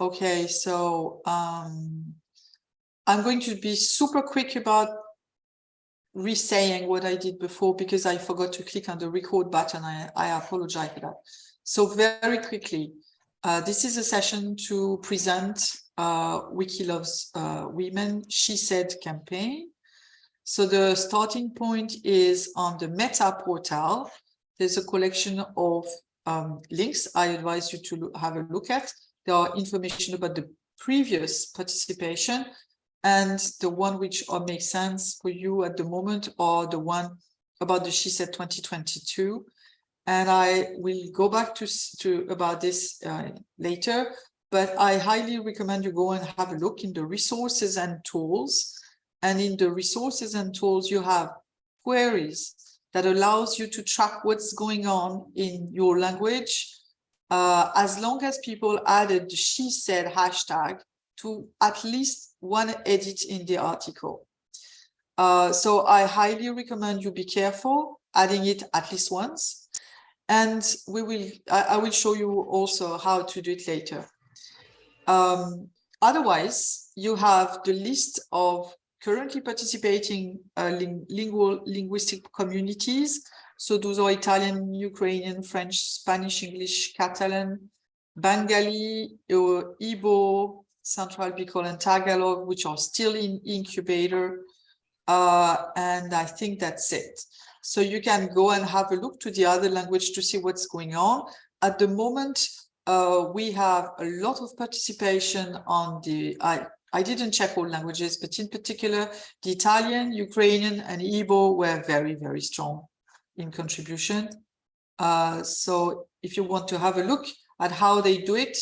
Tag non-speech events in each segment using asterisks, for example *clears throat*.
Okay, so um, I'm going to be super quick about re-saying what I did before because I forgot to click on the record button. I, I apologize for that. So very quickly, uh, this is a session to present uh, Wiki Loves uh, Women She Said campaign. So the starting point is on the Meta portal. There's a collection of um, links I advise you to have a look at. There are information about the previous participation and the one which makes sense for you at the moment or the one about the She Said 2022. And I will go back to, to about this uh, later, but I highly recommend you go and have a look in the resources and tools. And in the resources and tools, you have queries that allows you to track what's going on in your language, uh, as long as people added the she said hashtag to at least one edit in the article. Uh, so I highly recommend you be careful adding it at least once. And we will, I, I will show you also how to do it later. Um, otherwise, you have the list of currently participating uh, ling lingual linguistic communities. So those are Italian, Ukrainian, French, Spanish, English, Catalan, Bengali, uh, Igbo, Central Bicol and Tagalog, which are still in incubator. Uh, and I think that's it. So you can go and have a look to the other language to see what's going on. At the moment, uh, we have a lot of participation on the, I, I didn't check all languages, but in particular, the Italian, Ukrainian, and Igbo were very, very strong in contribution. Uh, so if you want to have a look at how they do it,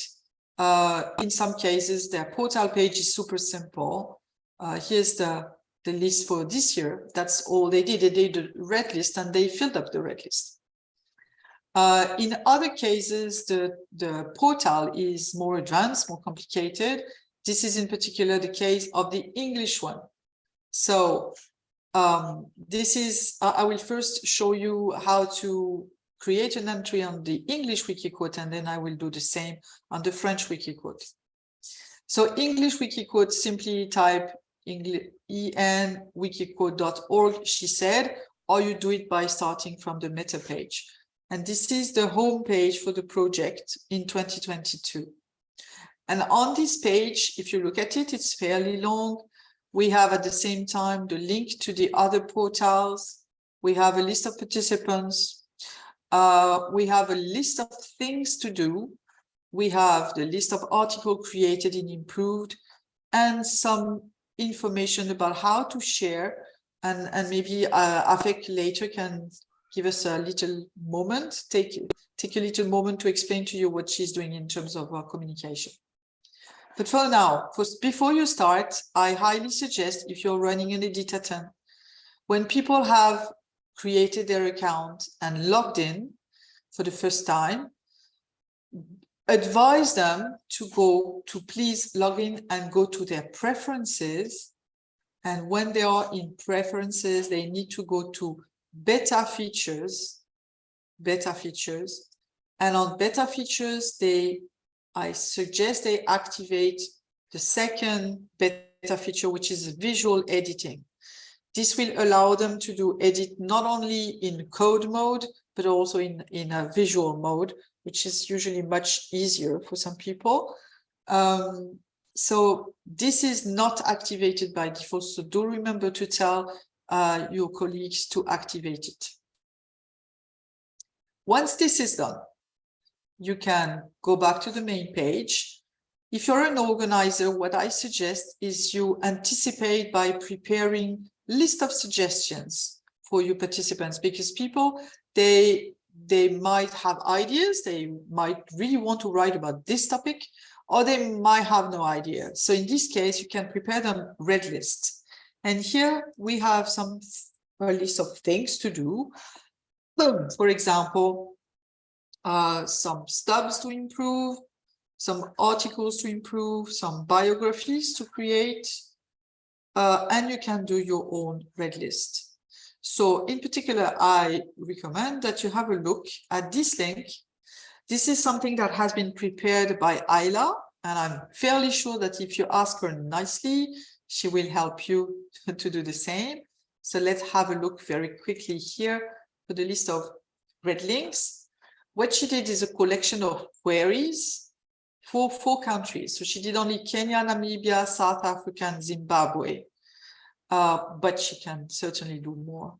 uh, in some cases, their portal page is super simple. Uh, here's the, the list for this year. That's all they did. They did a red list and they filled up the red list. Uh, in other cases, the, the portal is more advanced, more complicated. This is in particular the case of the English one. So um, this is, I will first show you how to create an entry on the English Wikiquote, and then I will do the same on the French Wikiquote. So English Wikiquote, simply type enwikiquote.org, she said, or you do it by starting from the meta page. And this is the home page for the project in 2022. And on this page, if you look at it, it's fairly long. We have at the same time the link to the other portals. We have a list of participants. Uh, we have a list of things to do. We have the list of articles created and improved and some information about how to share and, and maybe uh, Afek later can give us a little moment, take, take a little moment to explain to you what she's doing in terms of uh, communication. But for now, first, before you start, I highly suggest if you're running an Editaton, when people have created their account and logged in for the first time, advise them to go to please log in and go to their preferences. And when they are in preferences, they need to go to beta features, beta features, and on beta features, they, I suggest they activate the second beta feature, which is visual editing. This will allow them to do edit not only in code mode, but also in, in a visual mode, which is usually much easier for some people. Um, so this is not activated by default. So do remember to tell uh, your colleagues to activate it. Once this is done, you can go back to the main page. If you're an organizer, what I suggest is you anticipate by preparing list of suggestions for your participants because people, they, they might have ideas, they might really want to write about this topic, or they might have no idea. So in this case, you can prepare them red list. And here we have some a list of things to do. For example, uh, some stubs to improve, some articles to improve, some biographies to create, uh, and you can do your own red list. So in particular, I recommend that you have a look at this link. This is something that has been prepared by Ayla, And I'm fairly sure that if you ask her nicely, she will help you *laughs* to do the same. So let's have a look very quickly here for the list of red links. What she did is a collection of queries for four countries. So she did only Kenya, Namibia, South Africa, and Zimbabwe. Uh, but she can certainly do more.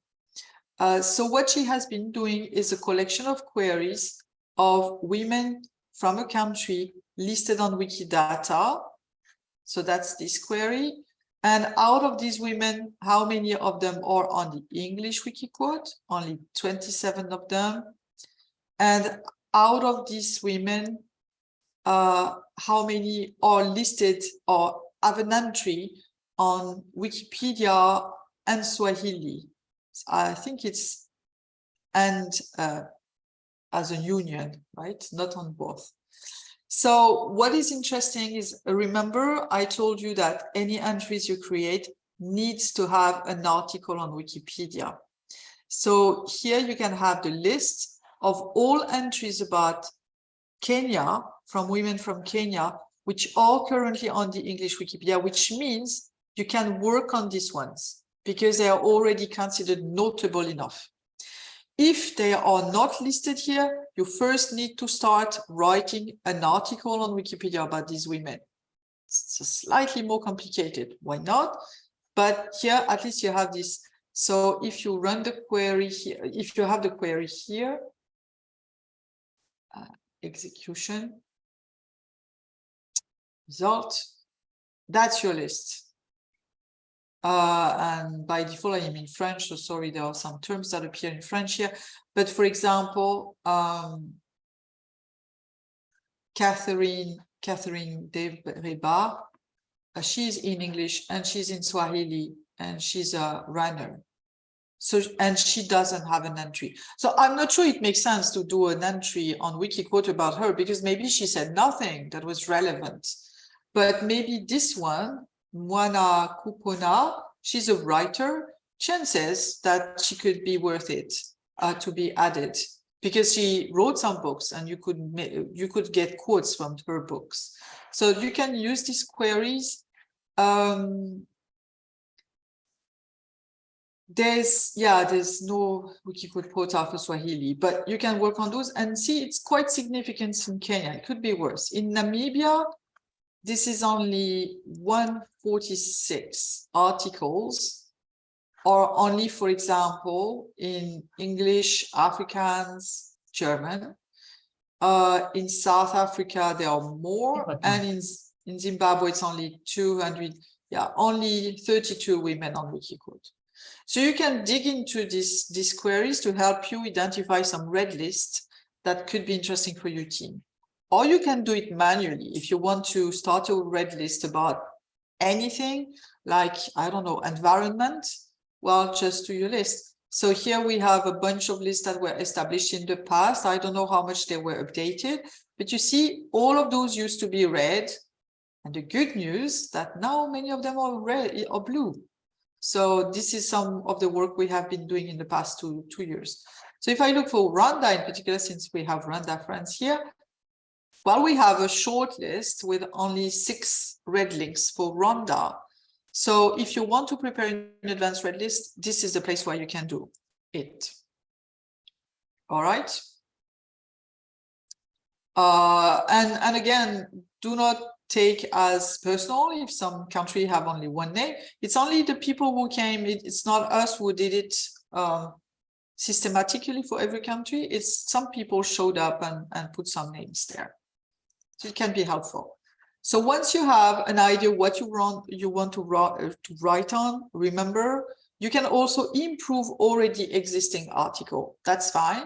Uh, so what she has been doing is a collection of queries of women from a country listed on Wikidata. So that's this query. And out of these women, how many of them are on the English Wikiquote? Only 27 of them. And out of these women, uh, how many are listed or have an entry on Wikipedia and Swahili? I think it's and uh, as a union, right? Not on both. So what is interesting is, remember, I told you that any entries you create needs to have an article on Wikipedia. So here you can have the list of all entries about Kenya from women from Kenya, which are currently on the English Wikipedia, which means you can work on these ones because they are already considered notable enough. If they are not listed here, you first need to start writing an article on Wikipedia about these women. It's slightly more complicated. Why not? But here, at least you have this. So if you run the query here, if you have the query here, uh, execution, result, that's your list. Uh, and by default, I am in French, so sorry, there are some terms that appear in French here. But for example, um, Catherine, Catherine Ndereba, uh, she's in English and she's in Swahili and she's a runner. So, and she doesn't have an entry. So I'm not sure it makes sense to do an entry on Wikiquote about her because maybe she said nothing that was relevant. But maybe this one, Mwana Kupona, she's a writer, chances that she could be worth it uh, to be added because she wrote some books and you could you could get quotes from her books. So you can use these queries. Um, there's yeah there's no wikiquote portal for swahili but you can work on those and see it's quite significant in kenya it could be worse in namibia this is only 146 articles or only, for example, in English, Afrikaans, German. Uh, in South Africa, there are more, and in, in Zimbabwe, it's only 200, yeah, only 32 women on Wikiquote. So you can dig into this, these queries to help you identify some red lists that could be interesting for your team. Or you can do it manually if you want to start a red list about anything like, I don't know, environment, well, just do your list. So here we have a bunch of lists that were established in the past. I don't know how much they were updated, but you see all of those used to be red. And the good news that now many of them are red or blue. So this is some of the work we have been doing in the past two, two years. So if I look for Rwanda in particular, since we have Rwanda friends here, well, we have a short list with only six red links for Rwanda. So if you want to prepare an advanced red list, this is the place where you can do it. All right. Uh, and, and again, do not take as personal if some country have only one name. It's only the people who came, it, it's not us who did it um, systematically for every country. It's some people showed up and, and put some names there. So it can be helpful. So once you have an idea what you want, you want to, uh, to write on, remember, you can also improve already existing article. That's fine.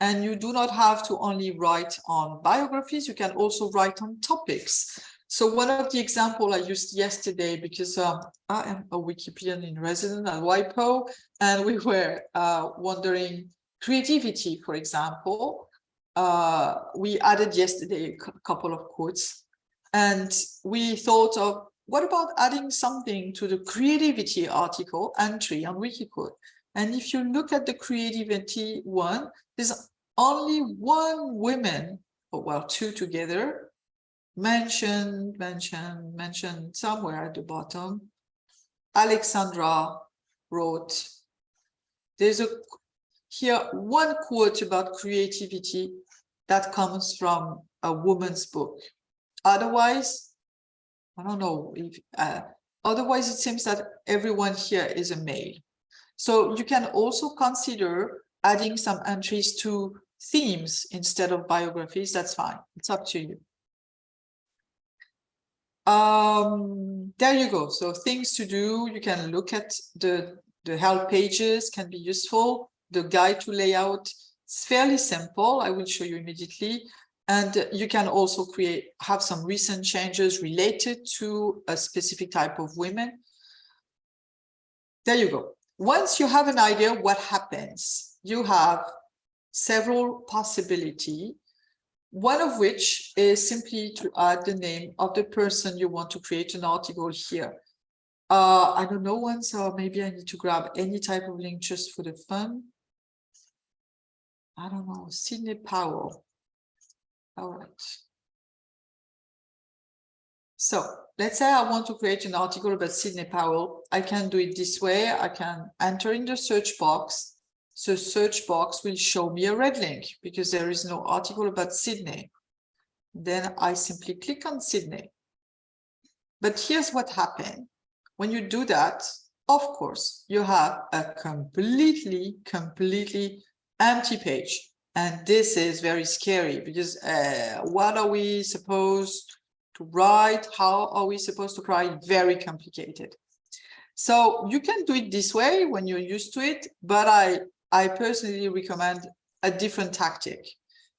And you do not have to only write on biographies, you can also write on topics. So one of the example I used yesterday, because um, I am a Wikipedian in resident at WIPO, and we were uh, wondering creativity, for example uh, we added yesterday a couple of quotes and we thought of what about adding something to the creativity article entry on Wikiquote? And if you look at the creativity one, there's only one woman, or well, two together, mentioned, mentioned, mentioned somewhere at the bottom. Alexandra wrote, there's a here one quote about creativity that comes from a woman's book. Otherwise, I don't know if uh, otherwise it seems that everyone here is a male. So you can also consider adding some entries to themes instead of biographies. That's fine. It's up to you. Um, there you go. So things to do. You can look at the the help pages can be useful. The guide to layout, it's fairly simple. I will show you immediately. And you can also create, have some recent changes related to a specific type of women. There you go. Once you have an idea what happens, you have several possibility, one of which is simply to add the name of the person you want to create an article here. Uh, I don't know one, so maybe I need to grab any type of link just for the fun. I don't know, Sydney Powell. All right. So let's say I want to create an article about Sydney Powell. I can do it this way. I can enter in the search box. So search box will show me a red link because there is no article about Sydney. Then I simply click on Sydney. But here's what happened. When you do that, of course, you have a completely, completely empty page. And this is very scary because uh, what are we supposed to write? How are we supposed to write? Very complicated. So you can do it this way when you're used to it, but I, I personally recommend a different tactic.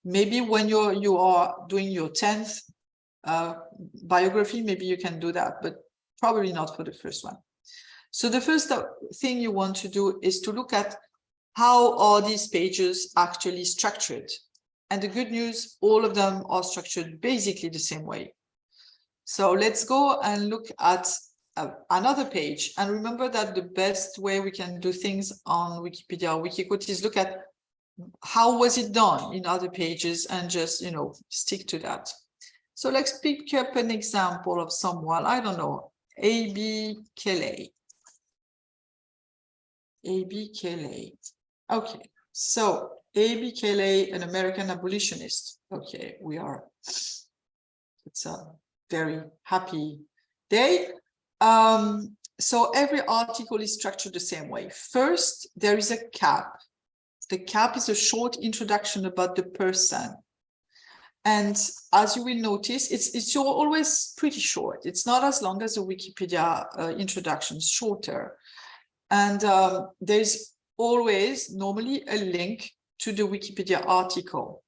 Maybe when you're you are doing your 10th uh, biography, maybe you can do that, but probably not for the first one. So the first thing you want to do is to look at how are these pages actually structured? And the good news, all of them are structured basically the same way. So let's go and look at uh, another page. And remember that the best way we can do things on Wikipedia or Wikiquote is look at how was it done in other pages and just, you know, stick to that. So let's pick up an example of someone, I don't know, Abby Kelley. Abby Kelley. Okay, so Abby Kelley, an American abolitionist. Okay, we are, it's a very happy day. Um, so every article is structured the same way. First, there is a cap. The cap is a short introduction about the person. And as you will notice, it's, it's always pretty short. It's not as long as a Wikipedia uh, introduction, it's shorter. And um, there's always normally a link to the Wikipedia article.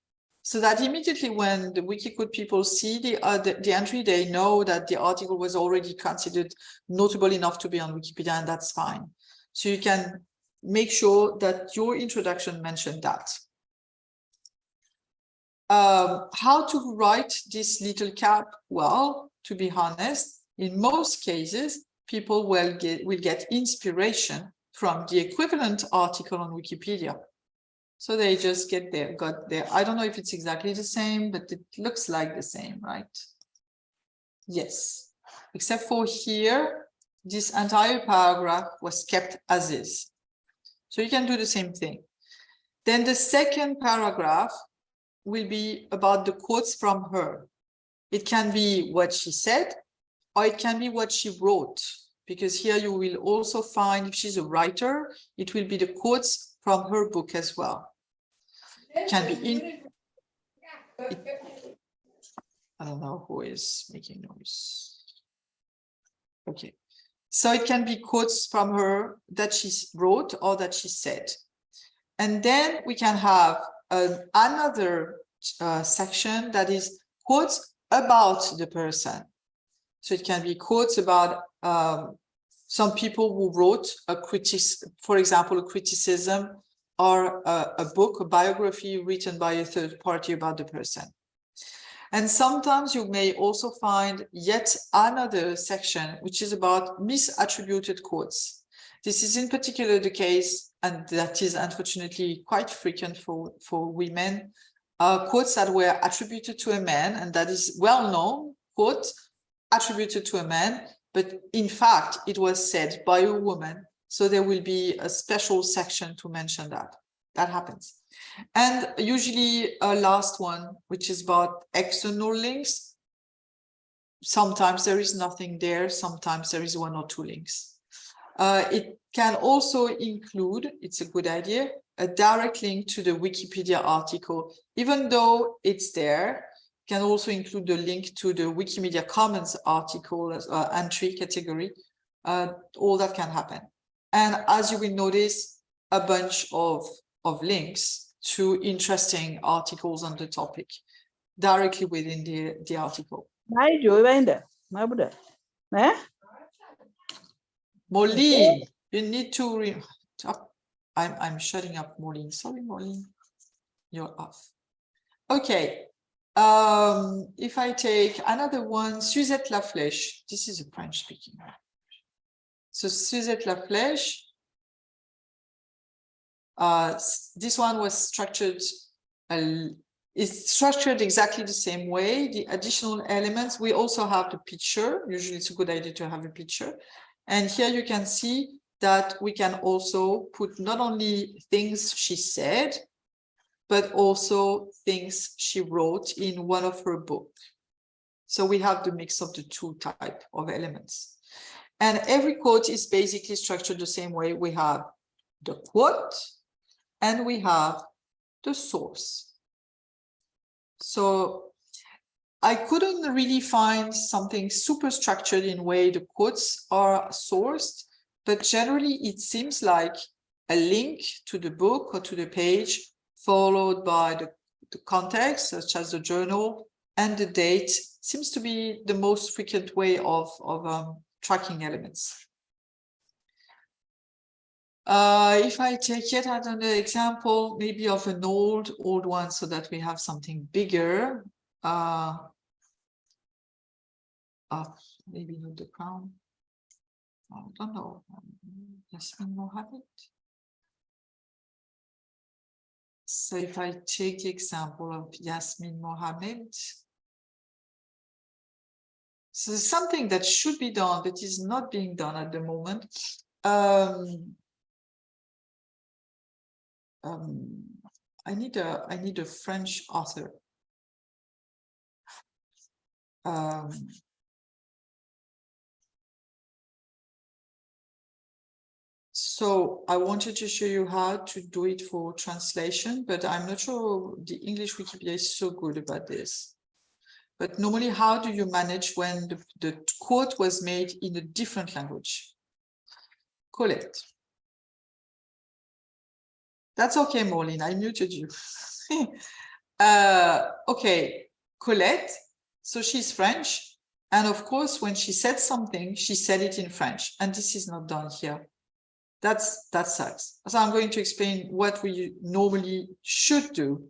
So that immediately when the Wikiquote people see the, uh, the, the, entry, they know that the article was already considered notable enough to be on Wikipedia, and that's fine. So you can make sure that your introduction mentioned that. Um, how to write this little cap? Well, to be honest, in most cases, people will get, will get inspiration from the equivalent article on Wikipedia. So they just get there, got there. I don't know if it's exactly the same, but it looks like the same, right? Yes, except for here, this entire paragraph was kept as is. So you can do the same thing. Then the second paragraph will be about the quotes from her. It can be what she said, or it can be what she wrote because here you will also find, if she's a writer, it will be the quotes from her book as well. Can be in, it, I don't know who is making noise. Okay, so it can be quotes from her that she wrote or that she said. And then we can have another uh, section that is quotes about the person. So it can be quotes about um, some people who wrote a critic, for example, a criticism or a, a book, a biography written by a third party about the person. And sometimes you may also find yet another section, which is about misattributed quotes. This is in particular the case, and that is unfortunately quite frequent for, for women, uh, quotes that were attributed to a man, and that is well known quote attributed to a man, but in fact, it was said by a woman. So there will be a special section to mention that. That happens. And usually a last one, which is about external links. Sometimes there is nothing there. Sometimes there is one or two links. Uh, it can also include, it's a good idea, a direct link to the Wikipedia article, even though it's there, can also include the link to the Wikimedia Commons article uh, entry category. Uh, all that can happen. And as you will notice, a bunch of, of links to interesting articles on the topic directly within the, the article. Molly, you need to re I'm I'm shutting up Molly. Sorry, Molly. You're off. Okay. Um, if I take another one, Suzette Laflèche, this is a French speaking. So Suzette Laflèche, uh, this one was structured, uh, it's structured exactly the same way. The additional elements, we also have the picture. Usually it's a good idea to have a picture. And here you can see that we can also put not only things she said, but also things she wrote in one of her books. So we have the mix of the two type of elements. And every quote is basically structured the same way. We have the quote and we have the source. So I couldn't really find something super structured in way the quotes are sourced, but generally it seems like a link to the book or to the page followed by the, the context, such as the journal and the date seems to be the most frequent way of, of um, tracking elements. Uh, if I take yet another example, maybe of an old, old one so that we have something bigger, uh, uh, maybe not the crown. I don't know. Yasmin Mohammed. So if I take the example of Yasmin Mohammed, so something that should be done that is not being done at the moment. Um, um, I need a I need a French author. Um, So I wanted to show you how to do it for translation, but I'm not sure the English Wikipedia is so good about this. But normally, how do you manage when the, the quote was made in a different language? Colette. That's okay, Maureen, I muted you. *laughs* uh, okay, Colette, so she's French. And of course, when she said something, she said it in French. And this is not done here. That's that sucks. So I'm going to explain what we normally should do.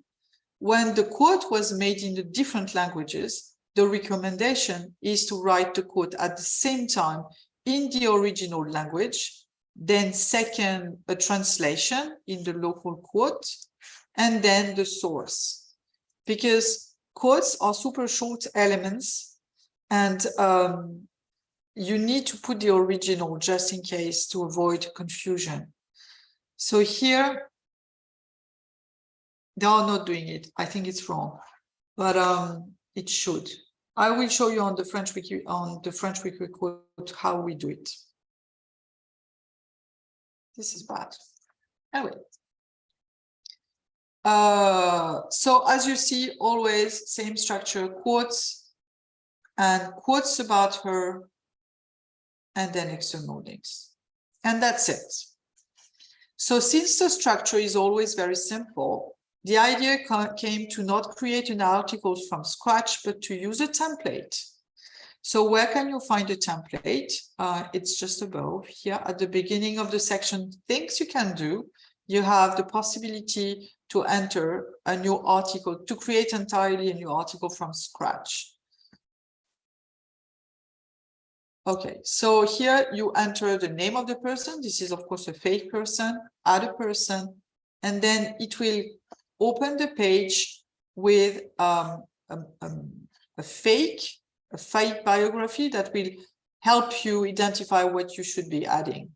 When the quote was made in the different languages, the recommendation is to write the quote at the same time in the original language, then second a translation in the local quote, and then the source. Because quotes are super short elements and um, you need to put the original just in case to avoid confusion. So here, they are not doing it. I think it's wrong, but um, it should. I will show you on the French wiki on the French wiki quote how we do it. This is bad. Anyway. Uh, so as you see, always same structure, quotes and quotes about her and then external links. And that's it. So since the structure is always very simple, the idea came to not create an article from scratch, but to use a template. So where can you find a template? Uh, it's just above here at the beginning of the section, things you can do. You have the possibility to enter a new article, to create entirely a new article from scratch. Okay, so here you enter the name of the person. This is, of course, a fake person, other person, and then it will open the page with um, a, a, a fake a fake biography that will help you identify what you should be adding.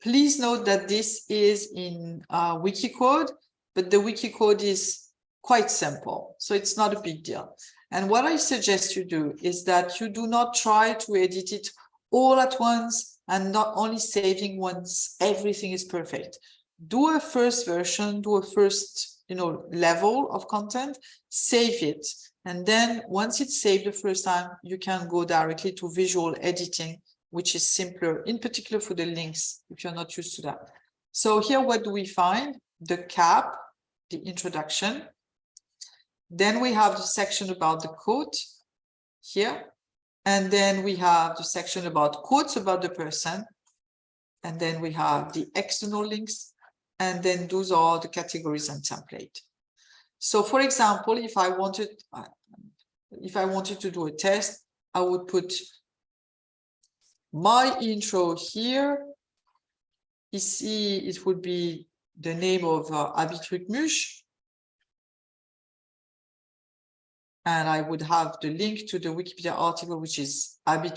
Please note that this is in uh, Wikicode, but the Wikicode is quite simple, so it's not a big deal. And what I suggest you do is that you do not try to edit it all at once and not only saving once everything is perfect. Do a first version, do a first you know, level of content, save it. And then once it's saved the first time, you can go directly to visual editing, which is simpler, in particular for the links, if you're not used to that. So here, what do we find? The cap, the introduction. Then we have the section about the quote here. And then we have the section about quotes about the person. And then we have the external links. And then those are the categories and template. So for example, if I wanted, if I wanted to do a test, I would put my intro here. You see, it would be the name of uh, Abby Trucmuche. And I would have the link to the Wikipedia article, which is Abby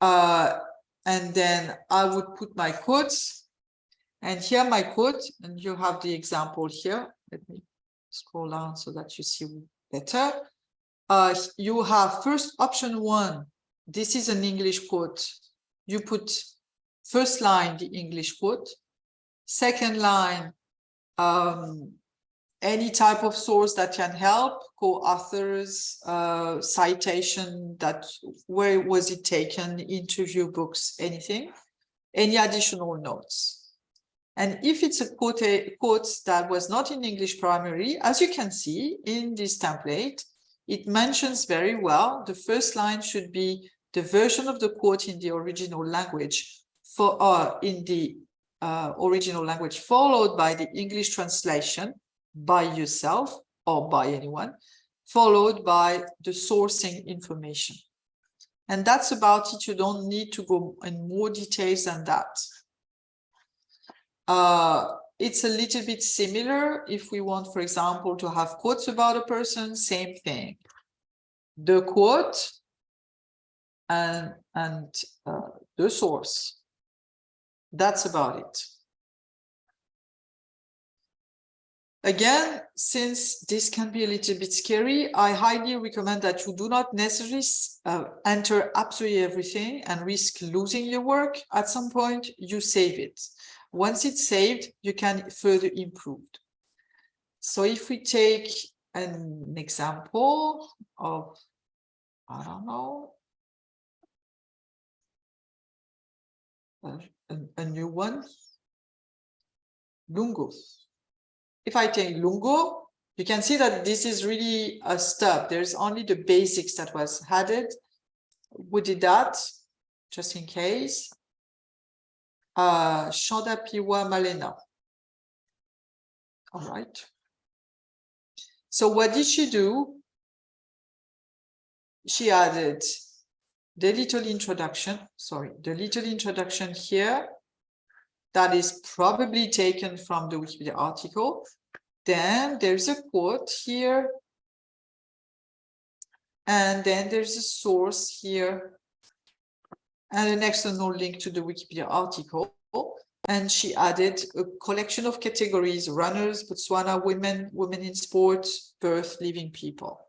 Uh, and then I would put my quotes. And here my quote, and you have the example here. Let me scroll down so that you see better. Uh, you have first option one. This is an English quote. You put first line, the English quote. Second line, um, any type of source that can help, co-authors, uh, citation, that where was it taken, interview books, anything, any additional notes. And if it's a quote, quote that was not in English primarily, as you can see in this template, it mentions very well, the first line should be the version of the quote in the original language for uh, in the uh, original language, followed by the English translation by yourself or by anyone, followed by the sourcing information. And that's about it. You don't need to go in more details than that. Uh, it's a little bit similar if we want, for example, to have quotes about a person, same thing. The quote and, and uh, the source. That's about it. Again, since this can be a little bit scary, I highly recommend that you do not necessarily uh, enter absolutely everything and risk losing your work. At some point, you save it. Once it's saved, you can further improve. So if we take an example of, I don't know, a, a new one, Lungo. If I take Lungo, you can see that this is really a stub. There's only the basics that was added. We did that just in case. Uh, Shanda Piwa Malena. All right. So what did she do? She added the little introduction, sorry, the little introduction here that is probably taken from the Wikipedia article. Then there's a quote here. And then there's a source here and an external link to the Wikipedia article. And she added a collection of categories, runners, Botswana, women, women in sports, birth, living people.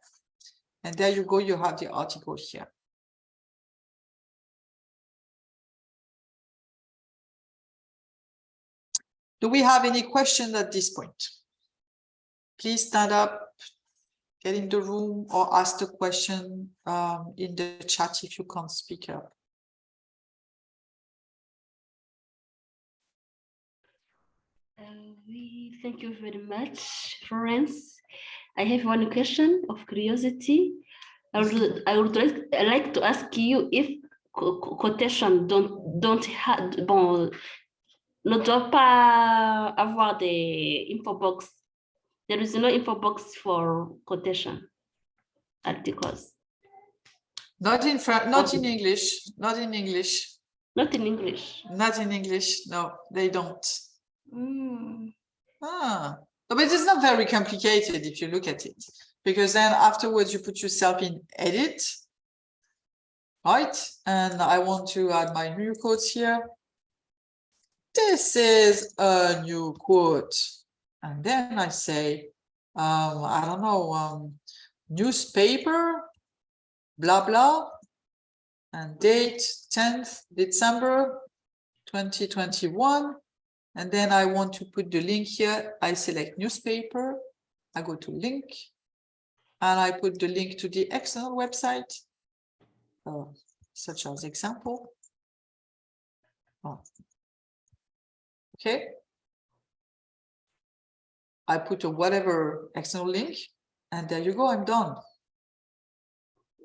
And there you go, you have the article here. Do we have any questions at this point? Please stand up, get in the room or ask the question um, in the chat if you can't speak up. Uh, we thank you very much, Florence. I have one question of curiosity. I would, I would like, I like to ask you if quotation don't don't have bon ne doit pas avoir des info box there is no info box for quotation articles. Not in French, not in English, not in English. Not in English. Not in English, no, they don't. Mm. Ah, but it's not very complicated if you look at it. because then afterwards you put yourself in edit, right? And I want to add my new quotes here. This is a new quote. And then I say, um, I don't know, um, newspaper, blah, blah, and date 10th December 2021. And then I want to put the link here. I select newspaper. I go to link and I put the link to the external website, uh, such as example. Oh. Okay. I put a whatever external link and there you go, I'm done.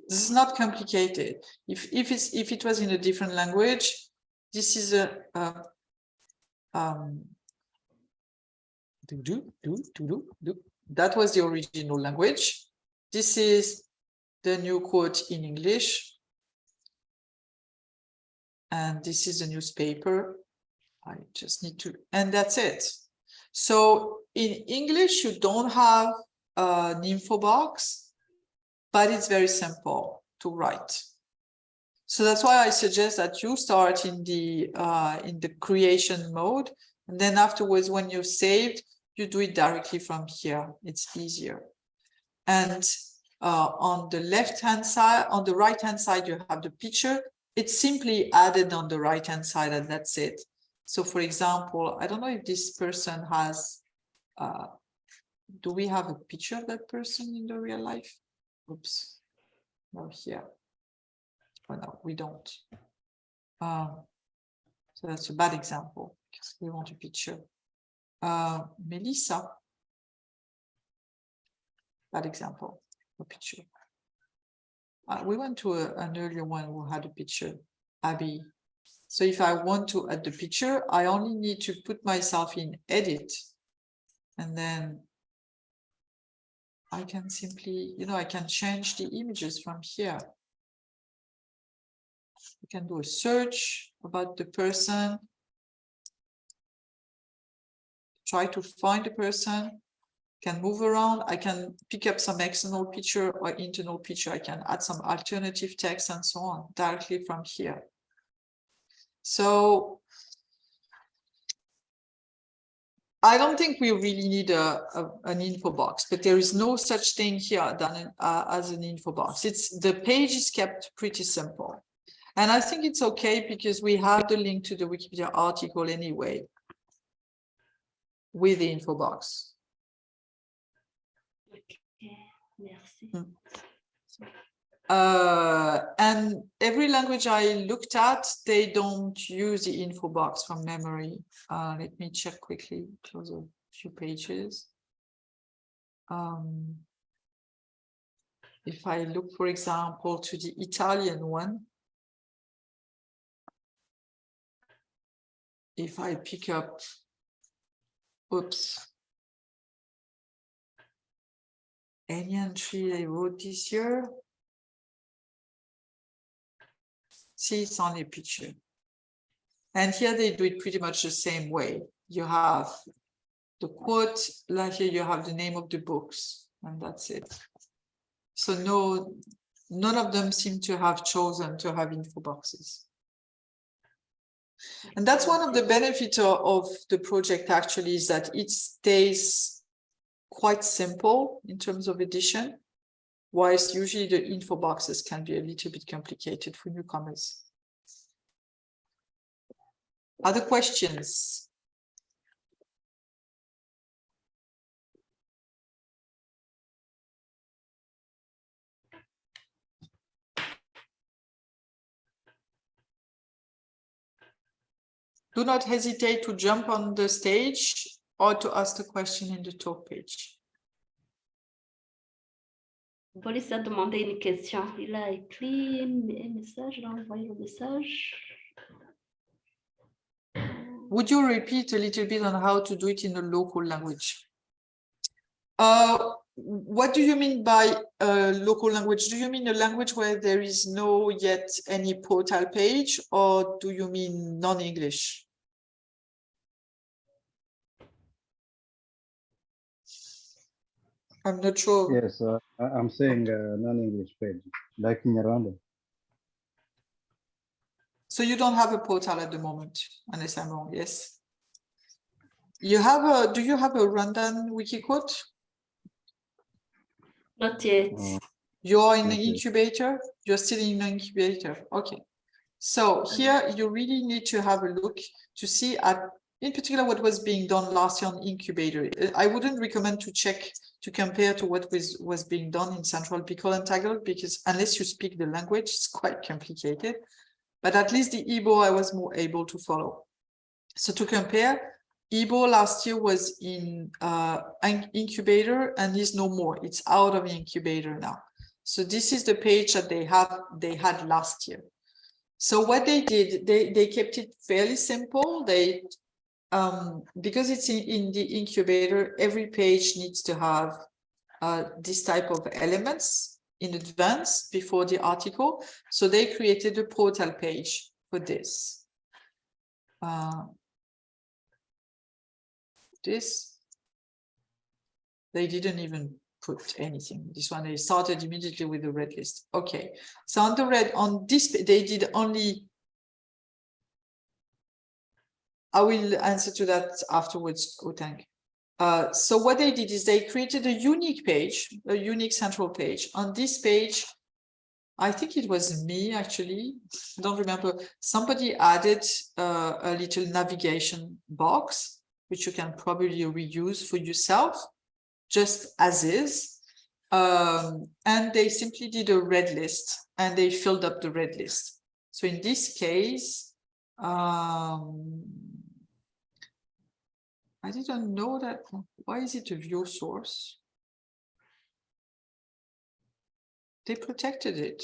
This is not complicated. If if it's if it was in a different language, this is a, a um do do do do do do. That was the original language. This is the new quote in English. And this is the newspaper. I just need to, and that's it. So in English, you don't have an info box, but it's very simple to write. So that's why I suggest that you start in the uh, in the creation mode, and then afterwards, when you're saved, you do it directly from here. It's easier. And uh, on the left hand side, on the right hand side, you have the picture. It's simply added on the right hand side, and that's it. So, for example, I don't know if this person has. Uh, do we have a picture of that person in the real life? Oops, no here. Oh no, we don't. Um, so that's a bad example because we want a picture. Uh, Melissa. Bad example, a picture. Uh, we went to a, an earlier one who had a picture, Abby. So if I want to add the picture, I only need to put myself in edit. And then I can simply, you know, I can change the images from here. You can do a search about the person. Try to find the person, can move around. I can pick up some external picture or internal picture. I can add some alternative text and so on directly from here. So I don't think we really need a, a, an info box, but there is no such thing here than uh, as an info box. It's the page is kept pretty simple. And I think it's okay because we have the link to the Wikipedia article anyway with the info box. Okay, merci. Mm. Uh, and every language I looked at, they don't use the info box from memory. Uh, let me check quickly, close a few pages. Um, if I look, for example, to the Italian one, if I pick up, oops, any entry I wrote this year, it's only a picture. And here they do it pretty much the same way. You have the quote, like here you have the name of the books, and that's it. So no, none of them seem to have chosen to have info boxes. And that's one of the benefits of the project actually is that it stays quite simple in terms of edition, whilst usually the info boxes can be a little bit complicated for newcomers. Other questions? Do not hesitate to jump on the stage or to ask the question in the talk page. A demandé une question. Il a écrit un message, il a envoyé le message. Would you repeat a little bit on how to do it in a local language? Uh, what do you mean by local language? Do you mean a language where there is no yet any portal page or do you mean non-English? I'm not sure. Yes, uh, I- I'm saying uh, non-English page, like Nyarwanda. So you don't have a portal at the moment, unless I'm wrong, yes? You have a, do you have a Rwandan wiki quote? Not yet. Uh, You're in the incubator, you're still in the incubator, okay. So here you really need to have a look to see at, in particular, what was being done last year on incubator. I wouldn't recommend to check, to compare to what was, was being done in Central Bikol and Tagalog, because unless you speak the language, it's quite complicated. But at least the Igbo I was more able to follow. So to compare, Igbo last year was in uh, in- incubator and is no more. It's out of the incubator now. So this is the page that they have they had last year. So what they did, they they kept it fairly simple. They um because it's in, in the incubator, every page needs to have uh this type of elements in advance before the article. So they created a portal page for this. Uh, this. They didn't even put anything. This one, they started immediately with the red list. Okay, so on the red, on this, they did only. I will answer to that afterwards, Otang. Uh, so what they did is they created a unique page, a unique central page. On this page, I think it was me actually, I don't remember. Somebody added uh, a little navigation box, which you can probably reuse for yourself, just as is. Um, and they simply did a red list and they filled up the red list. So in this case, um, I didn't know that. Why is it a view source? They protected it.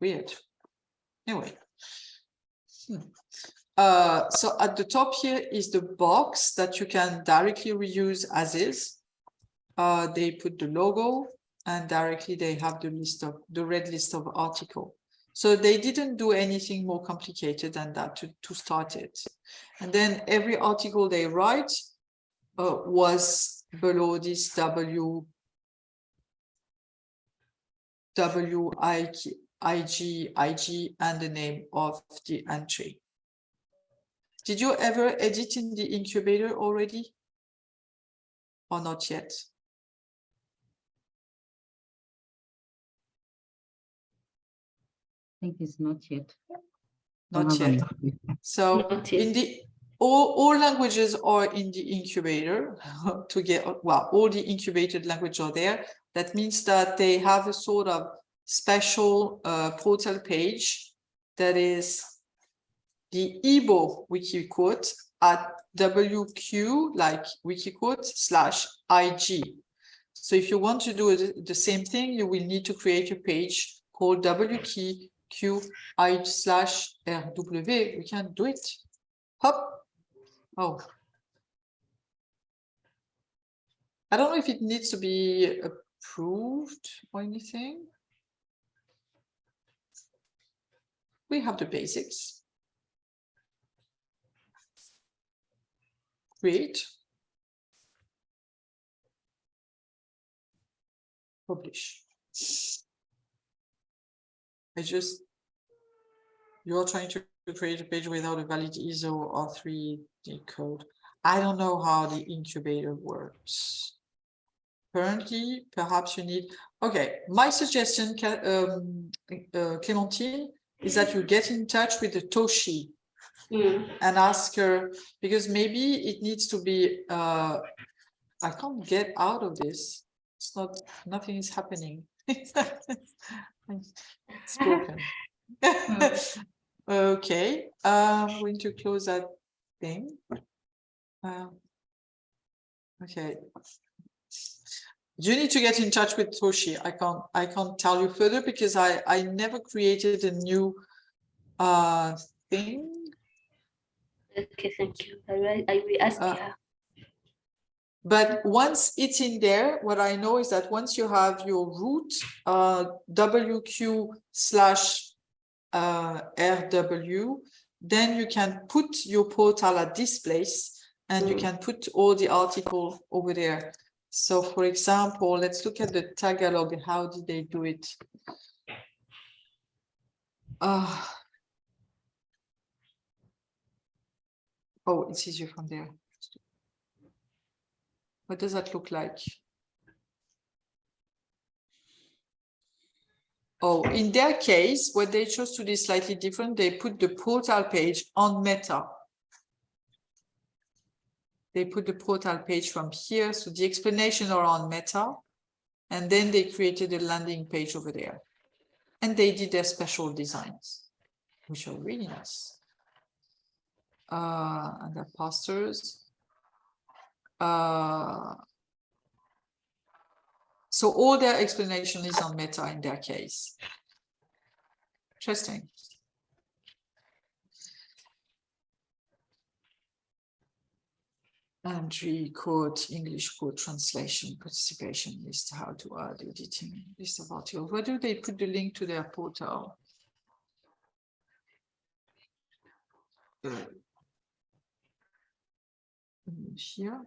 Weird. Anyway. Hmm. Uh, so at the top here is the box that you can directly reuse as is. Uh, they put the logo and directly they have the list of the red list of article. So they didn't do anything more complicated than that to, to start it. And then every article they write uh, was below this W W I I G I G and the name of the entry. Did you ever edit in the incubator already? Or not yet? I think it's not yet. Not yet. So Not in the, all, all languages are in the incubator *laughs* to get, well, all the incubated language are there. That means that they have a sort of special uh, portal page that is the Igbo wiki quote at WQ, like wiki quote slash IG. So if you want to do the same thing, you will need to create a page called WQ I slash RW. We can do it. Hop. Oh. I don't know if it needs to be approved or anything. We have the basics. Create. Publish. I just, you're trying to create a page without a valid ISO or 3D code. I don't know how the incubator works. Currently, perhaps you need, okay, my suggestion, um, uh, Clementine, is that you get in touch with the Toshi Mm. and ask her, because maybe it needs to be, uh, I can't get out of this. It's not, nothing is happening. *laughs* It's broken. *laughs* Okay, I'm going to close that thing. Um, Okay. You need to get in touch with Toshi. I can't, I can't tell you further because I, I never created a new uh thing. Okay, thank you. I will, I will ask Uh, her. But once it's in there, what I know is that once you have your root uh, WQ slash uh, RW, then you can put your portal at this place and you Mm. can put all the article over there. So for example, let's look at the Tagalog. How did they do it? Uh, oh, it's easier from there. What does that look like? Oh, in their case, what they chose to do is slightly different. They put the portal page on Meta. They put the portal page from here, so the explanation are on Meta, and then they created a landing page over there. And they did their special designs, which are really nice. Uh, and the posters. Uh, so all their explanation is on Meta in their case. Interesting. Entry code, English code translation, participation list, how to add editing, list of articles. Where do they put the link to their portal? Uh, Here.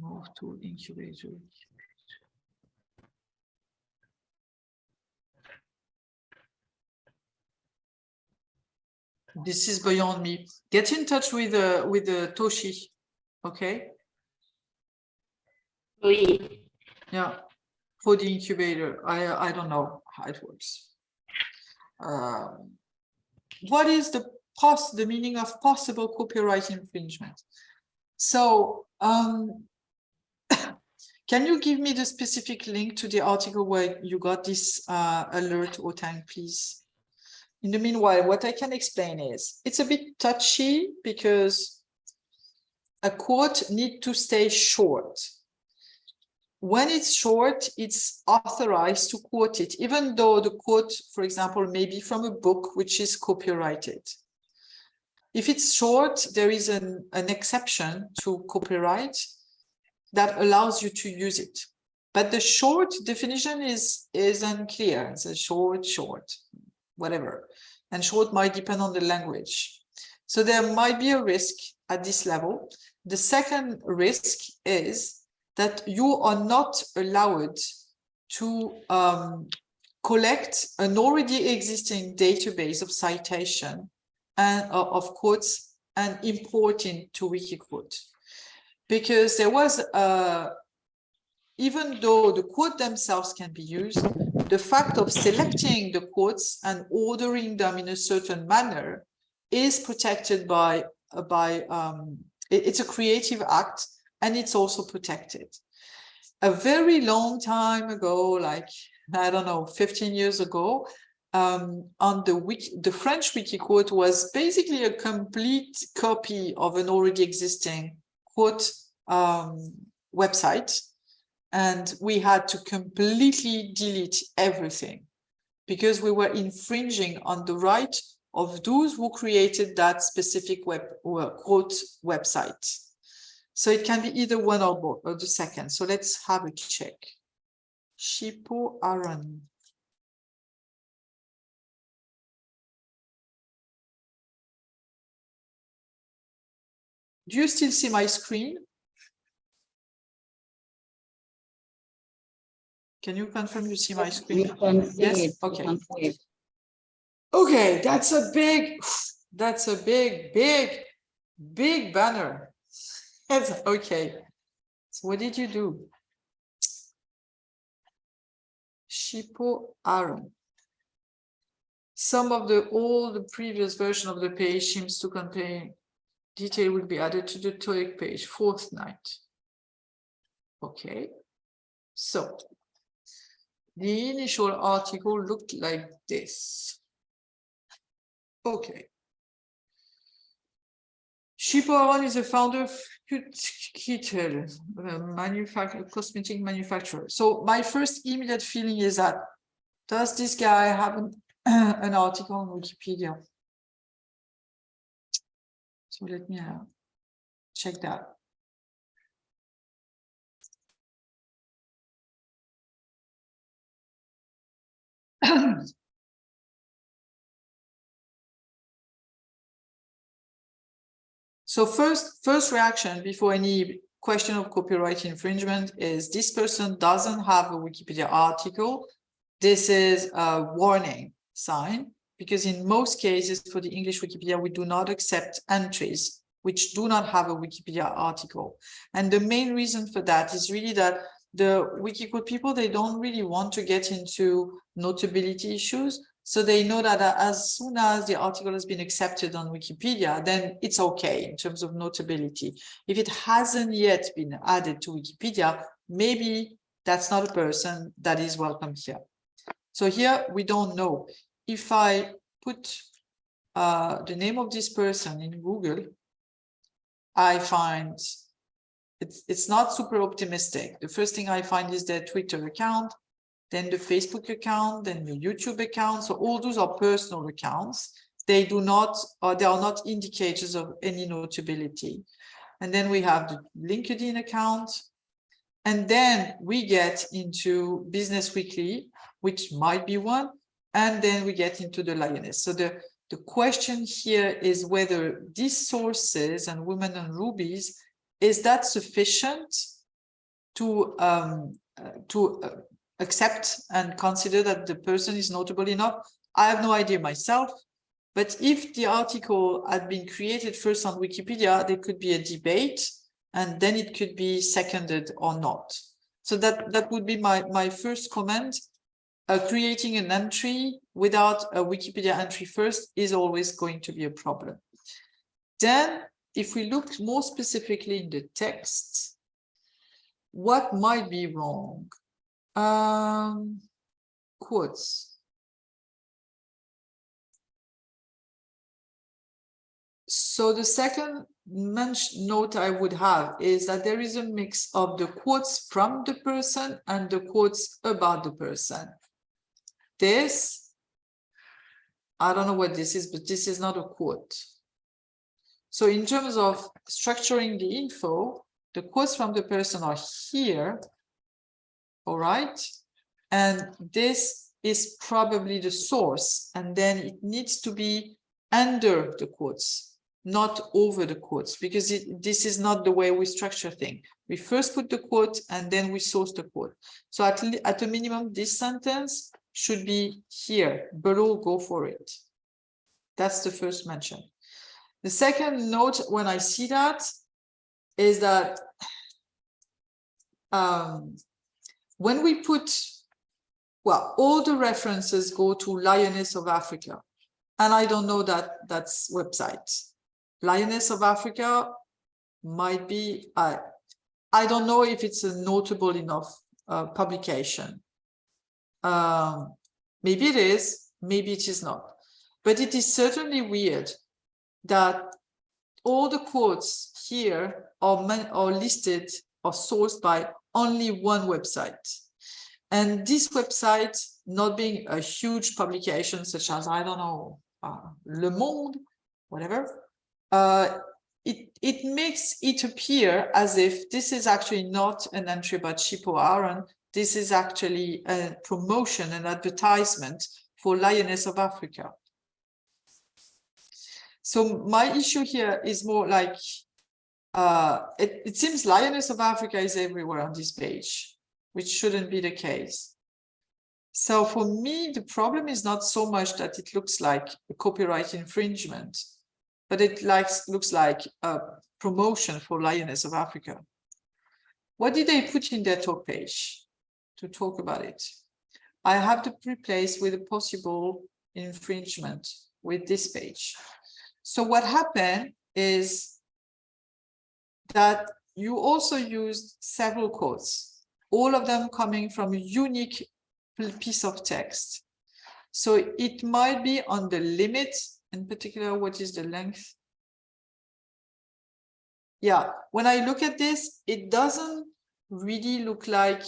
Move to incubator. This is beyond me. Get in touch with uh, with uh, Toshi, okay? Oui. Yeah, for the incubator. I I don't know how it works. Um, what is the pos the meaning of possible copyright infringement? So um, can you give me the specific link to the article where you got this uh, alert, Otang, please? In the meanwhile, what I can explain is it's a bit touchy because a quote need to stay short. When it's short, it's authorized to quote it, even though the quote, for example, may be from a book which is copyrighted. If it's short, there is an, an exception to copyright that allows you to use it. But the short definition is, is unclear. It's a short, short, whatever. And short might depend on the language. So there might be a risk at this level. The second risk is that you are not allowed to um, collect an already existing database of citation and uh, of quotes and import into Wikiquote because there was uh, even though the quote themselves can be used, the fact of selecting the quotes and ordering them in a certain manner is protected by by um, it, it's a creative act and it's also protected. A very long time ago, like I don't know, 15 years ago, um, on the wiki, the French Wikiquote was basically a complete copy of an already existing um, website. And we had to completely delete everything because we were infringing on the right of those who created that specific web quote website. So it can be either one or both or the second. So let's have a check. Shippo Aaron. Do you still see my screen? Can you confirm you see my screen? see Yes? it. Okay. can see it. Okay, that's a big, that's a big, big, big banner. *laughs* That's okay. So what did you do? Shippo Aaron. Some of the old the previous version of the page seems to contain detail will be added to the TOEIC page, fourth night. Okay, so the initial article looked like this. Okay. Shippo is a founder of Kittel, a manufacturer, cosmetic manufacturer. So my first immediate feeling is that, does this guy have an, *clears throat* an article on Wikipedia? So let me check that. *clears throat* So first, first reaction before any question of copyright infringement is this person doesn't have a Wikipedia article. This is a warning sign because in most cases for the English Wikipedia, we do not accept entries which do not have a Wikipedia article. And the main reason for that is really that the Wikiquote people, they don't really want to get into notability issues. So they know that as soon as the article has been accepted on Wikipedia, then it's okay in terms of notability. If it hasn't yet been added to Wikipedia, maybe that's not a person that is welcome here. So here we don't know. If I put uh, the name of this person in Google, I find it's, it's not super optimistic. The first thing I find is their Twitter account, then the Facebook account, then the YouTube account. So all those are personal accounts. They do not, or they are not indicators of any notability. And then we have the LinkedIn account. And then we get into Business Weekly, which might be one. And then we get into the Lioness. So the, the question here is whether these sources and women and rubies, is that sufficient to um, uh, to uh, accept and consider that the person is notable enough? I have no idea myself, but if the article had been created first on Wikipedia, there could be a debate and then it could be seconded or not. So that, that would be my, my first comment. Uh, creating an entry without a Wikipedia entry first is always going to be a problem. Then, if we look more specifically in the text, what might be wrong? Um, quotes. So the second note I would have is that there is a mix of the quotes from the person and the quotes about the person. This, I don't know what this is, but this is not a quote. So in terms of structuring the info, the quotes from the person are here, all right? And this is probably the source, and then it needs to be under the quotes, not over the quotes, because it, this is not the way we structure things. We first put the quote and then we source the quote. So at, at a minimum, this sentence should be here, below, go for it. That's the first mention. The second note when I see that is that um, when we put, well, all the references go to Lioness of Africa, and I don't know that that's website. Lioness of Africa might be, I, I don't know if it's a notable enough uh, publication. Um, maybe it is, maybe it is not. But it is certainly weird that all the quotes here are, are listed or sourced by only one website. And this website, not being a huge publication such as, I don't know, uh, Le Monde, whatever, uh, it, it makes it appear as if this is actually not an entry about Shippo Aaron, this is actually a promotion and advertisement for Lioness of Africa. So my issue here is more like, uh, it, it seems Lioness of Africa is everywhere on this page, which shouldn't be the case. So for me, the problem is not so much that it looks like a copyright infringement, but it likes, looks like a promotion for Lioness of Africa. What did they put in their talk page? To talk about it. I have to replace with a possible infringement with this page. So what happened is that you also used several quotes, all of them coming from a unique piece of text. So it might be on the limit, in particular, what is the length? Yeah, when I look at this, it doesn't really look like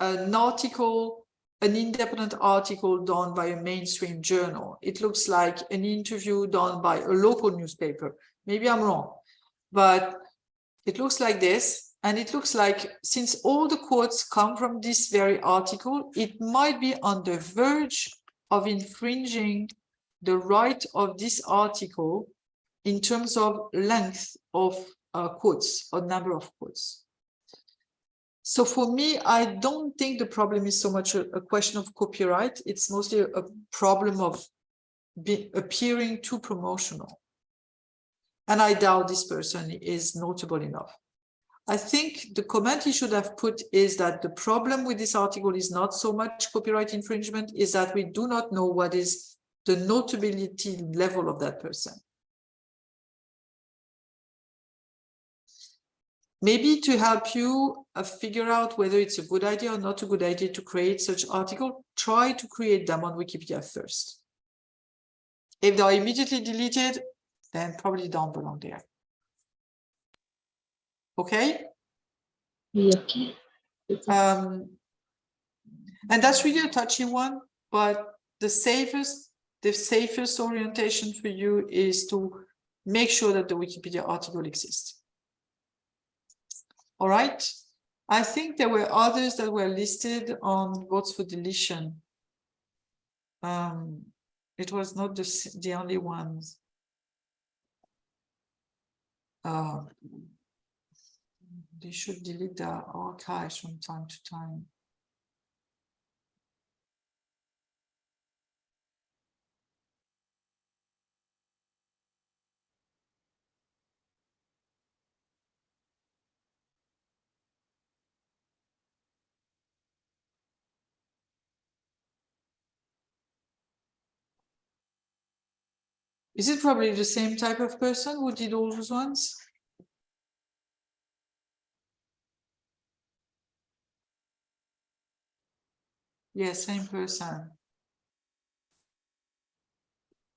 an article an independent article done by a mainstream journal. It looks like an interview done by a local newspaper. Maybe I'm wrong, but it looks like this. And it looks like since all the quotes come from this very article, it might be on the verge of infringing the right of this article in terms of length of uh, quotes or number of quotes. So for me, I don't think the problem is so much a, a question of copyright. It's mostly a, problem of be, appearing too promotional. And I doubt this person is notable enough. I think the comment he should have put is that the problem with this article is not so much copyright infringement, is that we do not know what is the notability level of that person. Maybe to help you uh, figure out whether it's a good idea or not a good idea to create such article, try to create them on Wikipedia first. If they are immediately deleted, then probably don't belong there. Okay? Okay. Um, and that's really a touchy one, but the safest, the safest orientation for you is to make sure that the Wikipedia article exists. All right. I think there were others that were listed on votes for deletion. Um, it was not the, the only ones. Uh, they should delete the archives from time to time. Is it probably the same type of person who did all those ones? Yes, same person.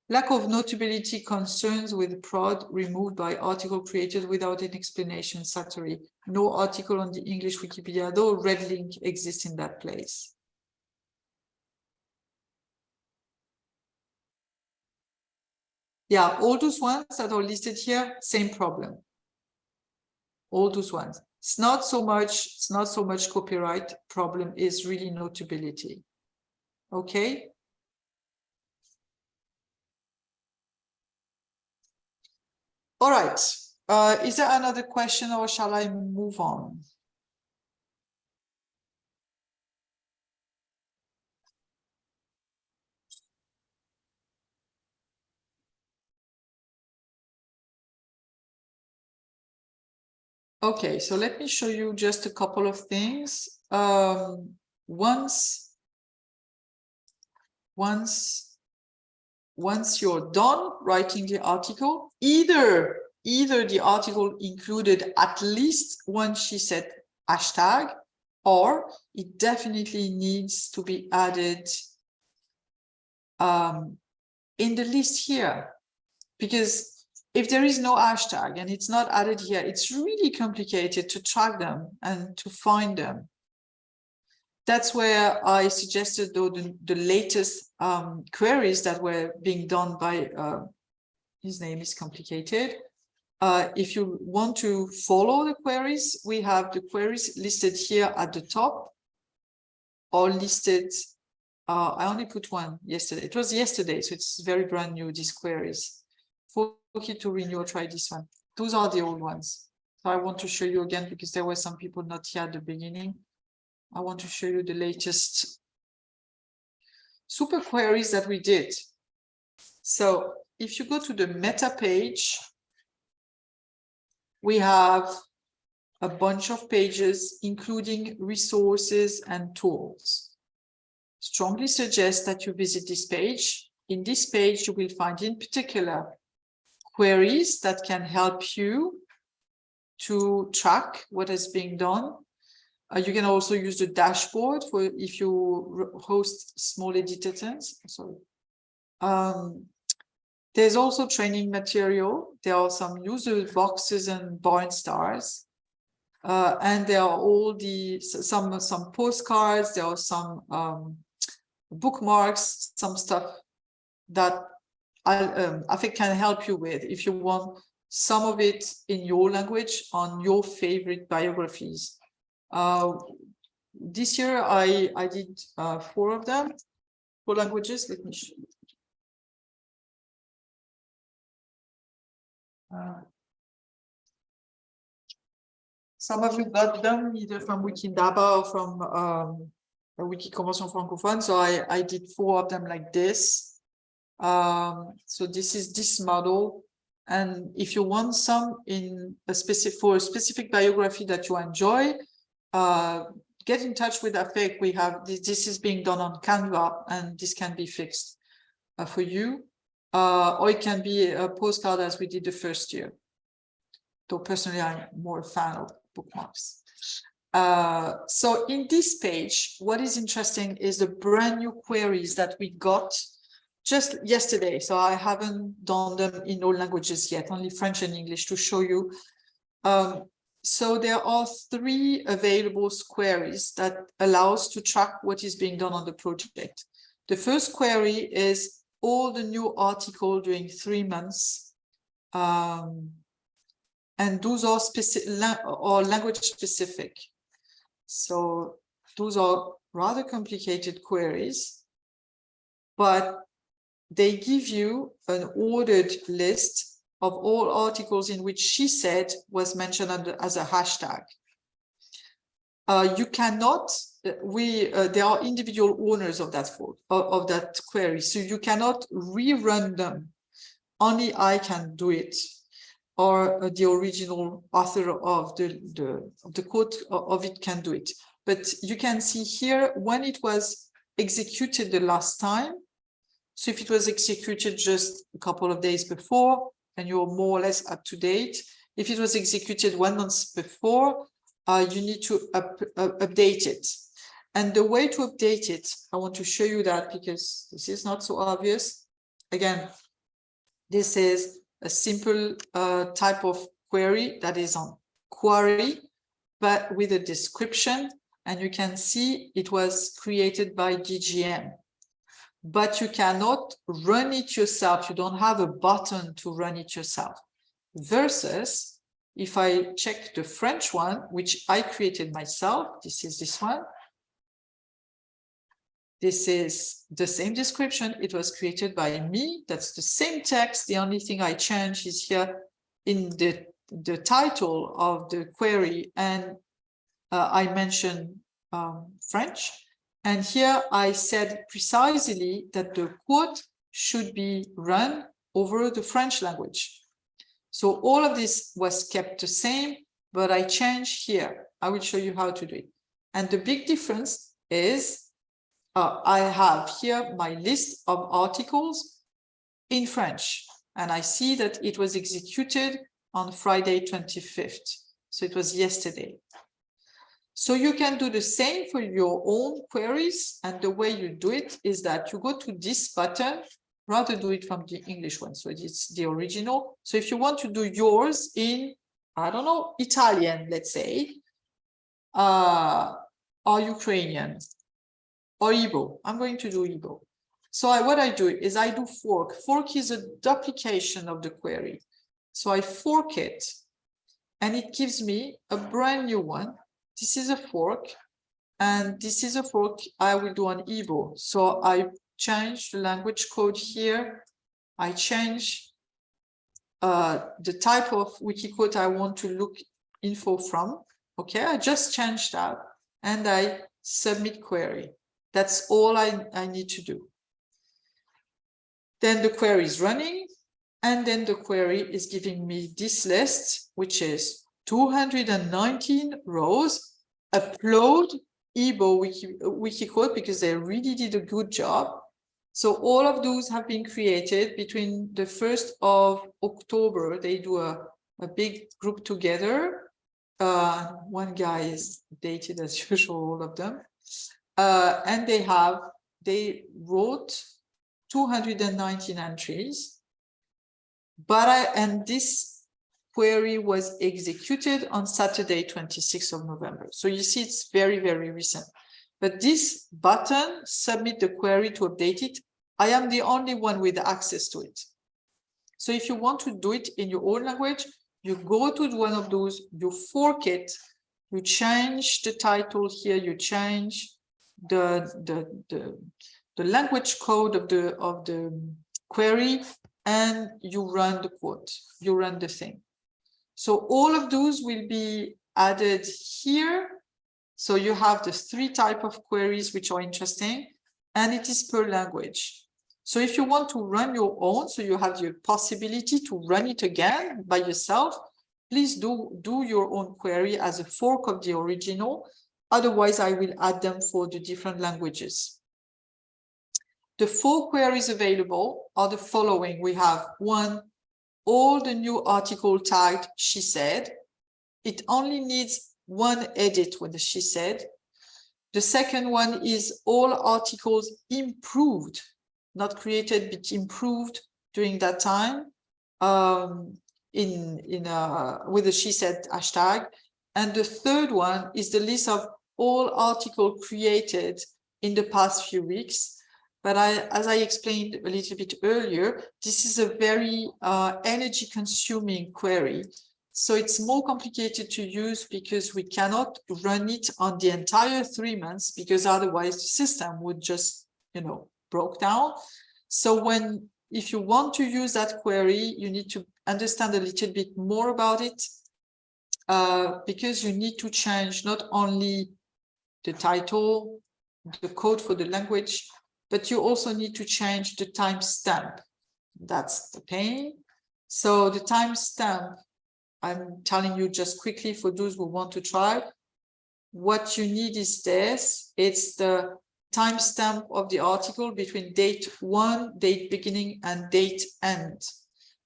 Lack of notability concerns with prod removed by article created without an explanation Satori. No article on the English Wikipedia, though red link exists in that place. Yeah, all those ones that are listed here, same problem. All those ones. It's not so much, it's not so much copyright problem, is really notability. Okay. All right. Uh, is there another question or shall I move on? Okay, so let me show you just a couple of things. Um, once, once, once you're done writing the article, either either the article included at least one she said hashtag, or it definitely needs to be added um, in the list here, because if there is no hashtag and it's not added here, it's really complicated to track them and to find them. That's where I suggested though the, the latest um, queries that were being done by, uh, his name is complicated. Uh, if you want to follow the queries, we have the queries listed here at the top or listed, uh, I only put one yesterday. It was yesterday, so it's very brand new, these queries. Okay to renew, try this one. Those are the old ones. So I want to show you again because there were some people not here at the beginning. I want to show you the latest super queries that we did. So if you go to the meta page, we have a bunch of pages, including resources and tools. Strongly suggest that you visit this page. In this page, you will find in particular queries that can help you to track what is being done. Uh, you can also use the dashboard for if you host small editors. Sorry. Um, there's also training material. There are some user boxes and barn stars. Uh, and there are all the some some postcards. There are some um, bookmarks, some stuff that I, um, I think can help you with if you want some of it in your language on your favorite biographies. Uh, this year I, I did uh, four of them, four languages. Let me show you. Uh, some of you got them either from Wikidata or from um, Wiki Convention Francophone. So I, I did four of them like this. Um, so this is this model. And if you want some in a specific for a specific biography that you enjoy, uh, get in touch with AFEC. We have this, this is being done on Canva and this can be fixed uh, for you. Uh, or it can be a postcard as we did the first year. Though personally, I'm more a fan of bookmarks. Uh, so in this page, what is interesting is the brand new queries that we got just yesterday. So I haven't done them in all languages yet, only French and English to show you. Um, so there are three available queries that allows to track what is being done on the project. The first query is all the new article during three months. Um, and those are specific or language specific. So those are rather complicated queries, but they give you an ordered list of all articles in which she said was mentioned under, as a hashtag. Uh, you cannot, we, uh, there are individual owners of that of, of that query, so you cannot rerun them. Only I can do it or uh, the original author of the, the, the code of it can do it. But you can see here when it was executed the last time. So if it was executed just a couple of days before, and you're more or less up to date. If it was executed one month before, uh, you need to up, uh, update it. And the way to update it, I want to show you that because this is not so obvious. Again, this is a simple uh, type of query that is on Quarry, but with a description. And you can see it was created by DGM. But you cannot run it yourself. You don't have a button to run it yourself. Versus if I check the French one, which I created myself, this is this one. This is the same description. It was created by me. That's the same text. The only thing I change is here in the, the title of the query. And uh, I mentioned um, French. And here I said precisely that the quote should be run over the French language. So all of this was kept the same, but I changed here. I will show you how to do it. And the big difference is uh, I have here my list of articles in French, and I see that it was executed on Friday 25th. So it was yesterday. So you can do the same for your own queries. And the way you do it is that you go to this button, rather do it from the English one. So it's the original. So if you want to do yours in, I don't know, Italian, let's say, uh, or Ukrainian, or Igbo. I'm going to do Igbo. So I, what I do is I do fork. Fork is a duplication of the query. So I fork it and it gives me a brand new one. This is a fork and this is a fork I will do on Igbo. So I change the language code here. I change uh, the type of Wikiquote I want to look info from. Okay, I just changed that and I submit query. That's all I, I need to do. Then the query is running, and then the query is giving me this list, which is 219 rows, upload Igbo Wiki, Wikiquote because they really did a good job. So all of those have been created between the 1st of October. They do a, a big group together. Uh, one guy is dated as *laughs* usual, all of them uh, and they have, they wrote 219 entries, but I, and this query was executed on Saturday, 26th of November. So you see, it's very, very recent. But this button, submit the query to update it, I am the only one with access to it. So if you want to do it in your own language, you go to one of those, you fork it, you change the title here, you change the, the, the, the language code of the, of the query, and you run the quote, you run the thing. So all of those will be added here. So you have the three type of queries which are interesting, and it is per language. So if you want to run your own, so you have the possibility to run it again by yourself, please do, do your own query as a fork of the original. Otherwise, I will add them for the different languages. The four queries available are the following. We have one, all the new article tagged she said. It only needs one edit with the she said. The second one is all articles improved, not created, but improved during that time um, in, in a, with the she said hashtag. And the third one is the list of all articles created in the past few weeks. But I, as I explained a little bit earlier, this is a very uh, energy consuming query. So it's more complicated to use because we cannot run it on the entire three months because otherwise the system would just, you know, broke down. So when, if you want to use that query, you need to understand a little bit more about it uh, because you need to change not only the title, the code for the language, but you also need to change the timestamp. That's the pain. So the timestamp, I'm telling you just quickly for those who want to try, what you need is this. It's the timestamp of the article between date one, date beginning, and date end.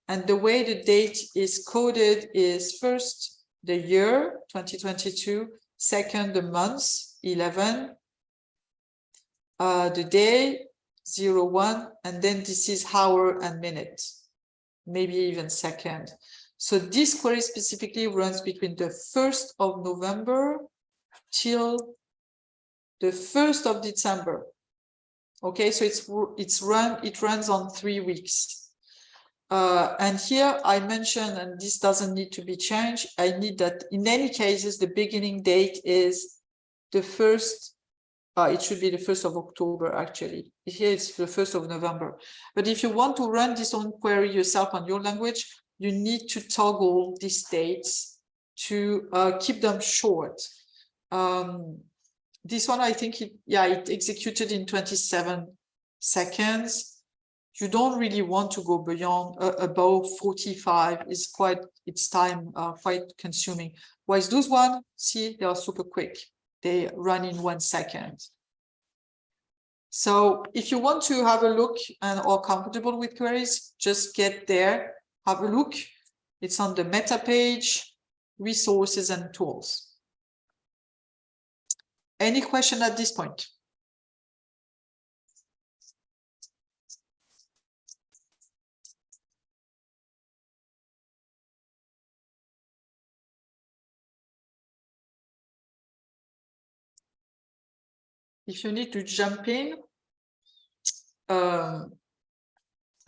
And the way the date is coded is first the year 2022, second the month 11, uh, the day, zero, one, and then this is hour and minute, maybe even second. So this query specifically runs between the 1st of November till the 1st of December. Okay, so it's it's run it runs on three weeks. Uh, and here I mentioned, and this doesn't need to be changed. I need that in any cases, the beginning date is the first uh, it should be the 1st of October, actually. Here it's the 1st of November. But if you want to run this own query yourself on your language, you need to toggle these dates to uh, keep them short. Um, this one, I think, it, yeah, it executed in 27 seconds. You don't really want to go beyond uh, above 45. It's quite, it's time uh, quite consuming. Whereas those one, see, they are super quick they run in one second. So if you want to have a look and are comfortable with queries, just get there, have a look. It's on the meta page, resources and tools. Any question at this point? If you need to jump in, um,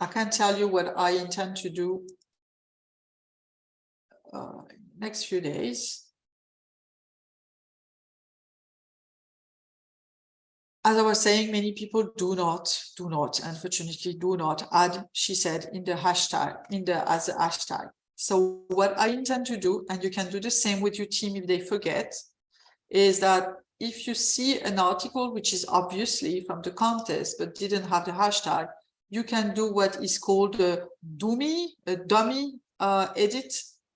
I can tell you what I intend to do uh, next few days. As I was saying, many people do not, do not, unfortunately, do not add, she said, in the hashtag, in the as a hashtag. So what I intend to do, and you can do the same with your team if they forget, is that if you see an article which is obviously from the contest but didn't have the hashtag, you can do what is called a dummy, a dummy uh, edit,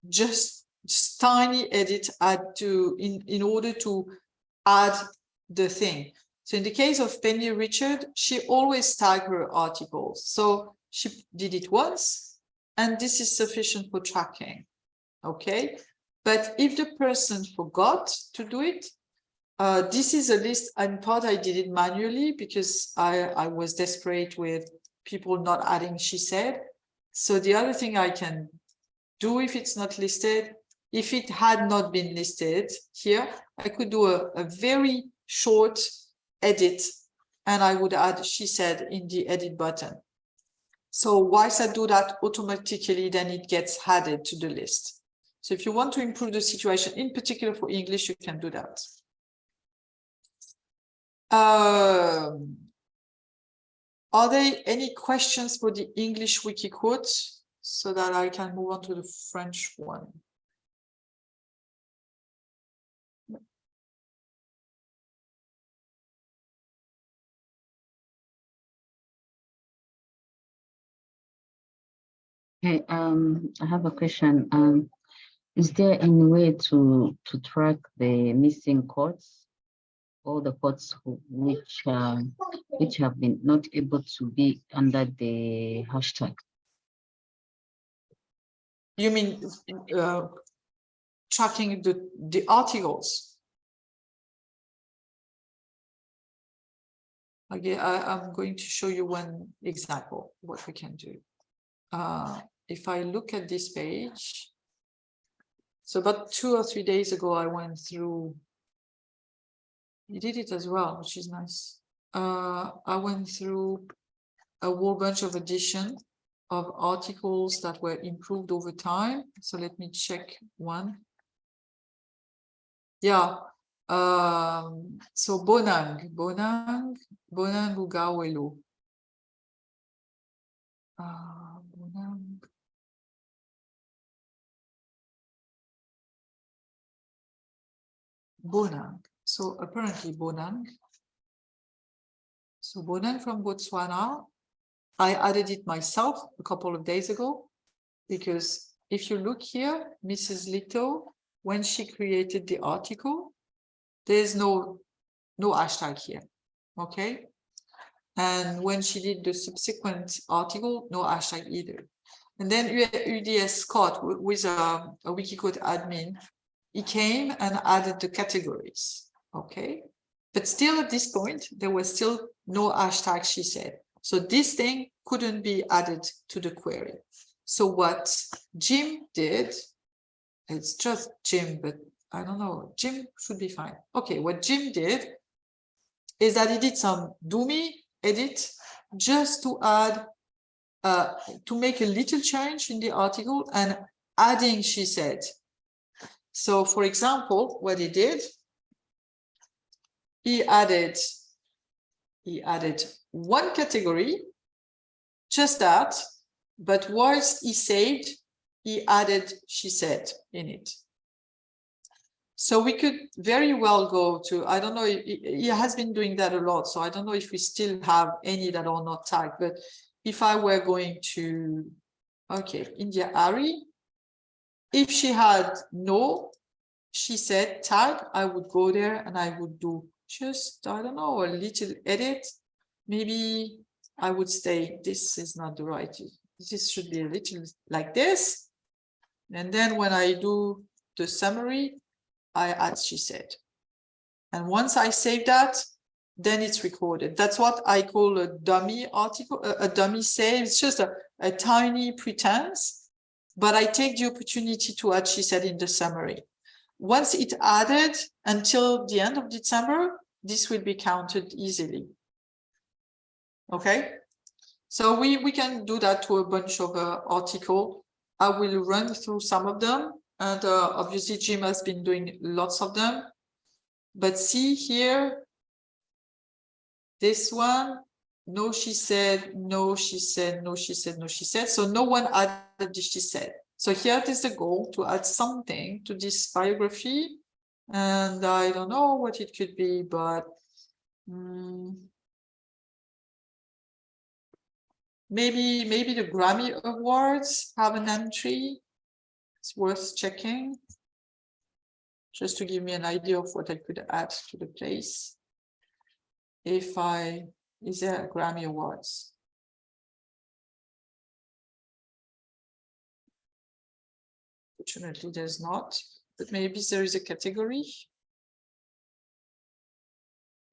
just, just tiny edit add to in, in order to add the thing. So in the case of Penny Richards, she always tag her articles. So she did it once, and this is sufficient for tracking. Okay. But if the person forgot to do it, uh, this is a list, in part I did it manually because I, I was desperate with people not adding, she said. So the other thing I can do if it's not listed, if it had not been listed here, I could do a, a very short edit and I would add she said in the edit button. So once I do that automatically, then it gets added to the list. So if you want to improve the situation, in particular for English, you can do that. Um, are there any questions for the English Wikiquote so that I can move on to the French one? Hey, um, I have a question. Um, is there any way to to track the missing codes? All the who- which um which have been not able to be under the hashtag. You mean uh, tracking the, the articles? Okay, I, I'm going to show you one example, what we can do. Uh, if I look at this page, so about two or three days ago, I went through. You did it as well, which is nice. Uh, I went through a whole bunch of edition of articles that were improved over time. So let me check one. Yeah, um, so Bonang, Bonang, Bonang Ugawelo. Uh, Bonang. Bonang. So apparently Bonang. So Bonang from Botswana. I added it myself a couple of days ago because if you look here, Mrs. Lito, when she created the article, there's no no hashtag here, okay? And when she did the subsequent article, no hashtag either. And then UDS Scott, is a, a Wikiquote admin, he came and added the categories, okay? But still at this point, there was still no hashtag, she said. So this thing couldn't be added to the query. So what Jim did, it's just Jim, but I don't know, Jim should be fine. Okay, what Jim did is that he did some dummy edit just to add, uh, to make a little change in the article and adding, she said. So for example, what he did, he added, he added one category, just that, but whilst he saved, he added, she said, in it. So we could very well go to, I don't know, he he has been doing that a lot, so I don't know if we still have any that are not tagged, but if I were going to, okay, India.Arie, if she had no, she said tag, I would go there and I would do just, I don't know, a little edit. Maybe I would say this is not the right, this should be a little like this. And then when I do the summary, I add she said. And once I save that, then it's recorded. That's what I call a dummy article, a, dummy save. It's just a, a tiny pretense, but I take the opportunity to add she said in the summary. Once it added until the end of December, this will be counted easily. Okay, so we, we can do that to a bunch of uh, article. I will run through some of them and uh, obviously Jim has been doing lots of them. But see here, this one, no, she said, no, she said, no, she said, no, she said. So no one added the she said. So here is the goal to add something to this biography. And I don't know what it could be, but mm, maybe maybe the Grammy Awards have an entry. It's worth checking. Just to give me an idea of what I could add to the place. If I, is there a Grammy Awards? Fortunately, there's not, but maybe there is a category.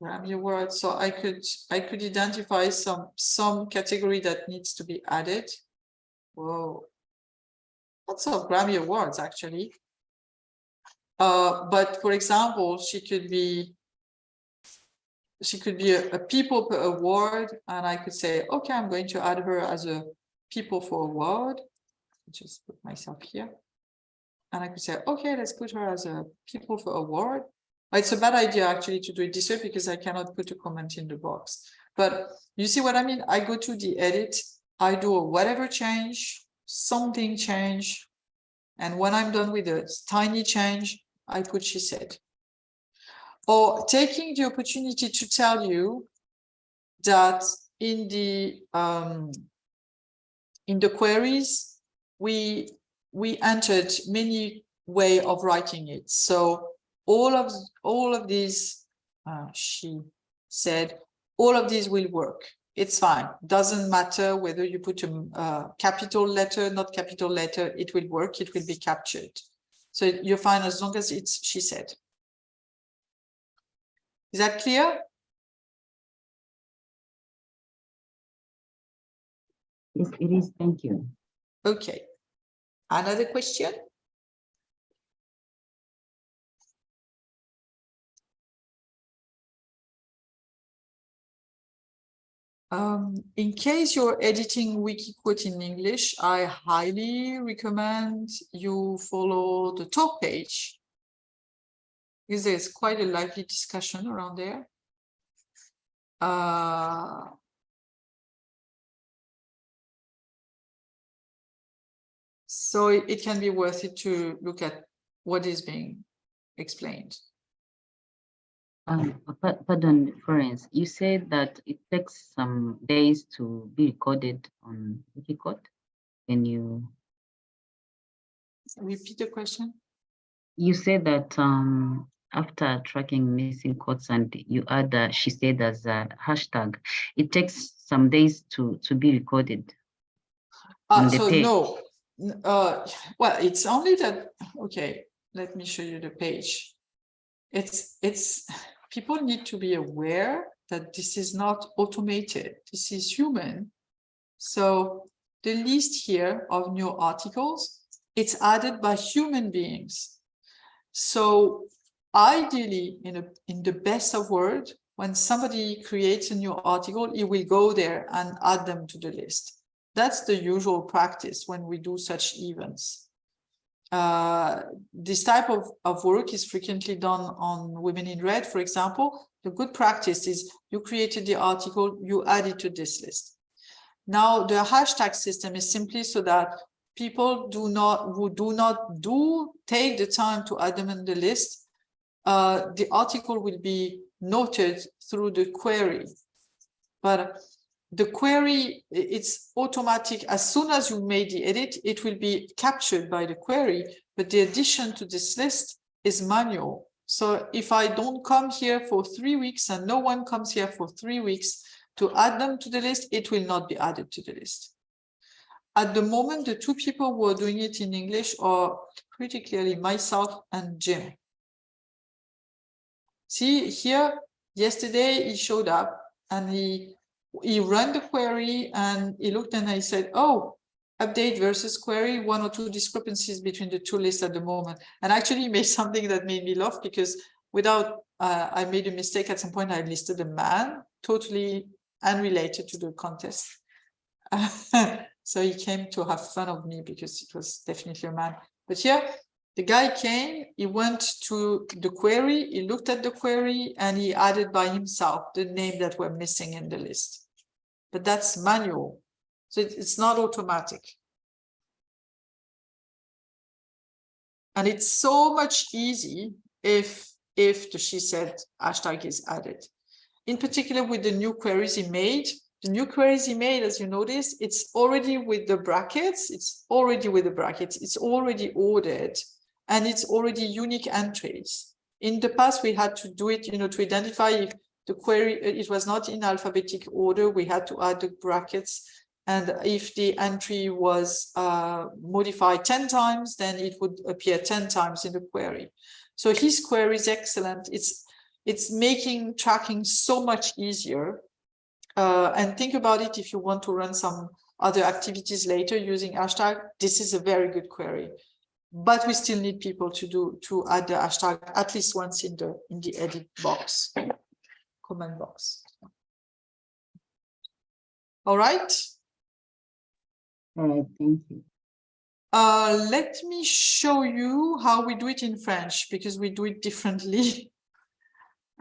Grammy Awards, so I could, I could identify some, some category that needs to be added. Whoa. Lots of Grammy Awards, actually. Uh, but for example, she could be she could be a, a people per award, and I could say, okay, I'm going to add her as a people for award. Just put myself here. And I could say, okay, let's put her as a people for award. It's a bad idea actually to do it this way because I cannot put a comment in the box. But you see what I mean? I go to the edit, I do a whatever change, something change. And when I'm done with a tiny change, I put she said. Or taking the opportunity to tell you that in the um, in the queries, we we entered many way of writing it. So all of all of these, uh, she said, all of these will work. It's fine. Doesn't matter whether you put a uh, capital letter, not capital letter, it will work. It will be captured. So you're fine as long as it's she said. Is that clear? Yes, it is. Thank you. Okay. Another question? Um, in case you're editing Wikiquote in English, I highly recommend you follow the talk page. Because there's quite a lively discussion around there. Uh, so it, it can be worth it to look at what is being explained. Um, pa- pardon, Florence, you said that it takes some days to be recorded on Wikiquote. Can you, Repeat the question. you said that um, after tracking missing quotes and you add, uh, she said as a hashtag, it takes some days to, to be recorded. Uh, so page. no, uh, well, it's only that, okay, let me show you the page. It's, it's, people need to be aware that this is not automated, this is human. So the list here of new articles, it's added by human beings. So ideally, in a, in the best of world, when somebody creates a new article, it will go there and add them to the list. That's the usual practice when we do such events. Uh, this type of, of work is frequently done on Women in Red, for example. The good practice is you created the article, you add it to this list. Now, the hashtag system is simply so that people do not, who do not do take the time to add them in the list, uh, the article will be noted through the query. But the query, it's automatic. As soon as you made the edit, it will be captured by the query, but the addition to this list is manual. So if I don't come here for three weeks and no one comes here for three weeks to add them to the list, it will not be added to the list. At the moment, the two people who are doing it in English are pretty clearly myself and Jim. See here, yesterday he showed up and he he ran the query and he looked and I said, oh, update versus query, one or two discrepancies between the two lists at the moment. And actually made *laughs* something that made me laugh because without, uh, I made a mistake at some point, I listed a man, totally unrelated to the contest. *laughs* so he came to have fun of me because it was definitely a man. But here, the guy came, he went to the query, he looked at the query and he added by himself the name that were missing in the list. But that's manual, so it's not automatic. And it's so much easy if, if the she said hashtag is added. In particular with the new queries he made, the new queries he made, as you notice, it's already with the brackets, it's already with the brackets, it's already ordered, and it's already unique entries. In the past, we had to do it, you know, to identify if the query, uh, it was not in alphabetic order, we had to add the brackets. And if the entry was uh, modified 10 times, then it would appear 10 times in the query. So his query is excellent. It's, it's making tracking so much easier. Uh, and think about it if you want to run some other activities later using hashtag, this is a very good query. But we still need people to do to add the hashtag at least once in the in the edit box. comment box. All right. All right, thank you. Uh, let me show you how we do it in French because we do it differently. *laughs*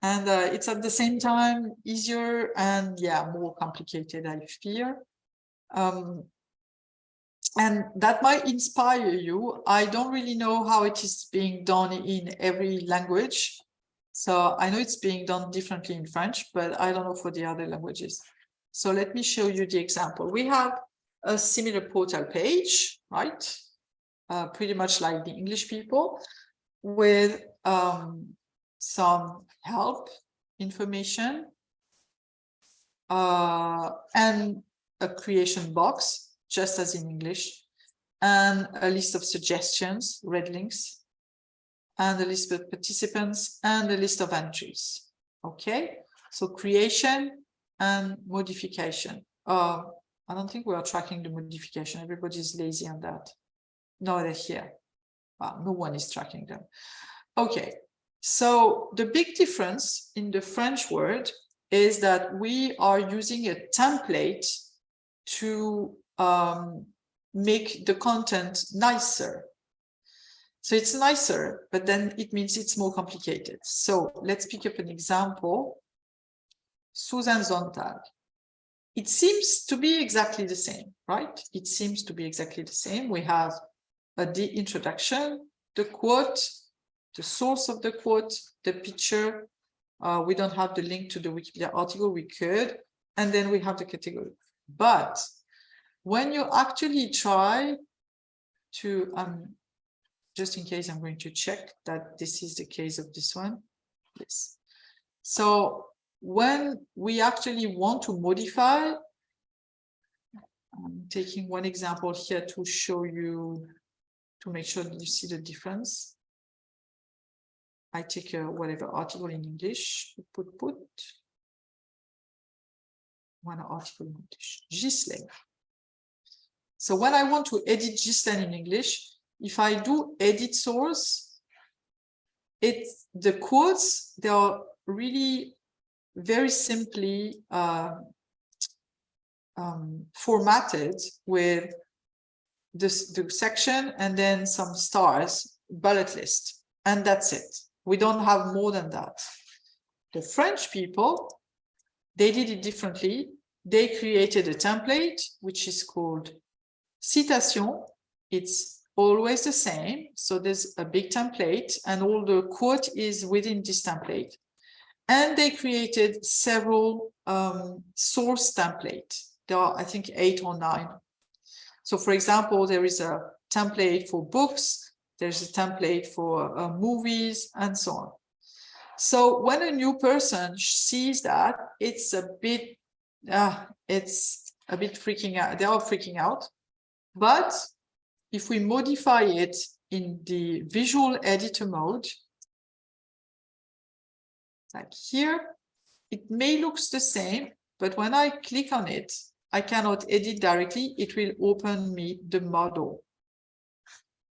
And uh, it's at the same time easier and yeah, more complicated, I fear. Um, and that might inspire you. I don't really know how it is being done in every language. So I know it's being done differently in French, but I don't know for the other languages. So let me show you the example. We have a similar portal page, right? Uh, pretty much like the English people with um, some help information uh, and a creation box, just as in English, and a list of suggestions, red links, and a list of participants and a list of entries. Okay, so creation and modification. Uh, I don't think we are tracking the modification. Everybody's lazy on that. No, they're here. Well, no one is tracking them. Okay, so the big difference in the French word is that we are using a template to um, make the content nicer. So it's nicer, but then it means it's more complicated. So let's pick up an example. Susan Sontag. It seems to be exactly the same, right? It seems to be exactly the same. We have uh, the introduction, the quote, the source of the quote, the picture. Uh, we don't have the link to the Wikipedia article, we could, and then we have the category. But when you actually try to, um, just in case I'm going to check that this is the case of this one. Yes. So when we actually want to modify, I'm taking one example here to show you, to make sure that you see the difference. I take a whatever article in English, put, put, one article in English, Ghislaine. So when I want to edit Ghislaine in English, if I do edit source, it's the quotes, they are really very simply uh, um, formatted with this the section and then some stars bullet list and that's it. We don't have more than that. The french people they did it differently. They created a template which is called citation it's always the same so there's a big template and all the quote is within this template and they created several um, source template. There are, I think, eight or nine. So, for example, there is a template for books, there's a template for uh, movies, and so on. So when a new person sees that, it's a bit, uh, it's a bit freaking out. They are freaking out. But if we modify it in the visual editor mode, like here, it may look the same, but when I click on it, I cannot edit directly. It will open me the model.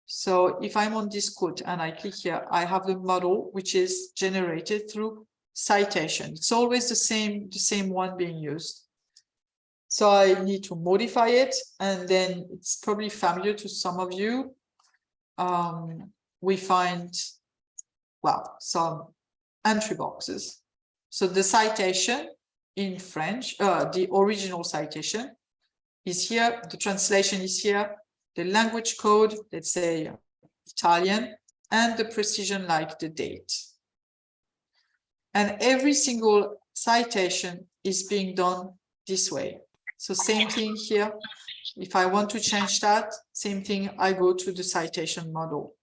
So if I'm on this quote and I click here, I have the model which is generated through citation. It's always the same, the same one being used. So I need to modify it, and then it's probably familiar to some of you. Um, we find, well, some entry boxes. So the citation in French, uh, the original citation is here, the translation is here, the language code, let's say Italian, and the precision like the date. And every single citation is being done this way. So same thing here. If I want to change that, same thing, I go to the citation model.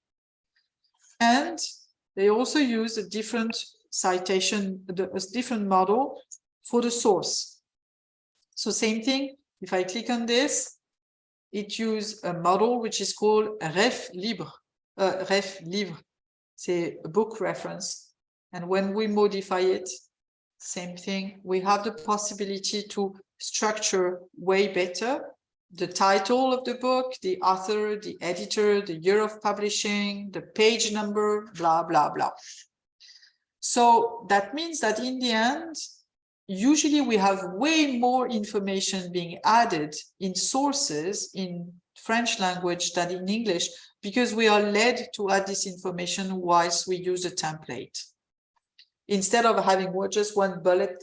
And they also use a different citation, a different model for the source. So same thing, if I click on this, it uses a model which is called ref libre, uh, ref livre, c'est a book reference. And when we modify it, same thing, we have the possibility to structure way better the title of the book, the author, the editor, the year of publishing, the page number, blah, blah, blah. So that means that in the end, usually we have way more information being added in sources in French language than in English because we are led to add this information whilst we use a template. Instead of having just one bullet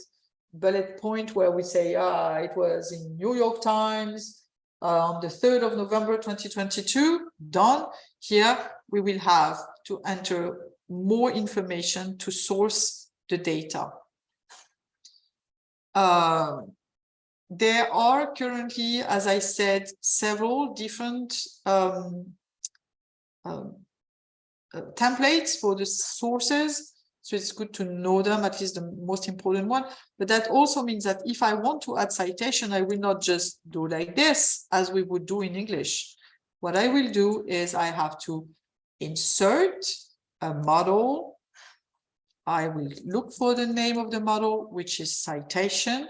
bullet point where we say, ah, it was in New York Times uh, on the 3rd of November 2022, done. Here we will have to enter more information to source the data. Um, there are currently, as I said, several different um, um, uh, templates for the sources. So it's good to know them, at least the most important one. But that also means that if I want to add citation, I will not just do like this as we would do in English. What I will do is I have to insert a model. I will look for the name of the model, which is citation.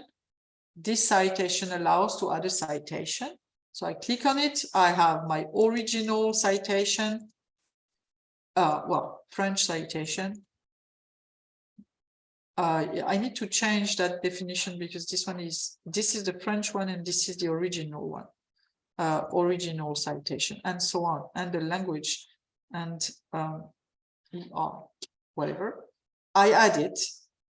This citation allows to add a citation. So I click on it. I have my original citation. Uh, well, French citation. Uh, I need to change that definition because this one is, this is the French one and this is the original one. Uh, original citation and so on, and the language and um, ER, whatever. I add it,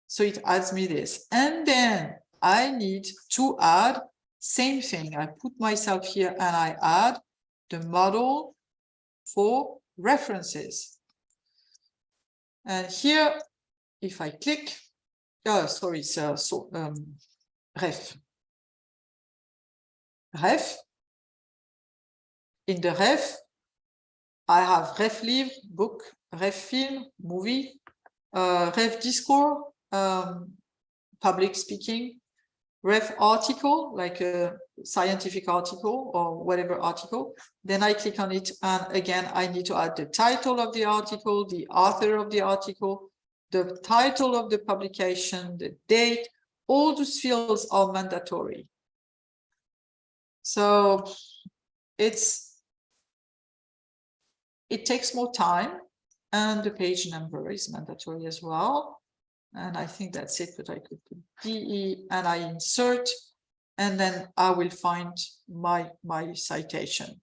so it adds me this. And then I need to add same thing. I put myself here and I add the model for references. And here, if I click, oh, sorry, so, so um, ref. Ref. In the ref, I have ref livre, book, ref film, movie, uh, ref discourse, um, public speaking, ref article, like a scientific article or whatever article. Then I click on it. And again, I need to add the title of the article, the author of the article, the title of the publication, the date, all those fields are mandatory. So it's it takes more time and the page number is mandatory as well. And I think that's it, but I could put DE and I insert, and then I will find my, my citation,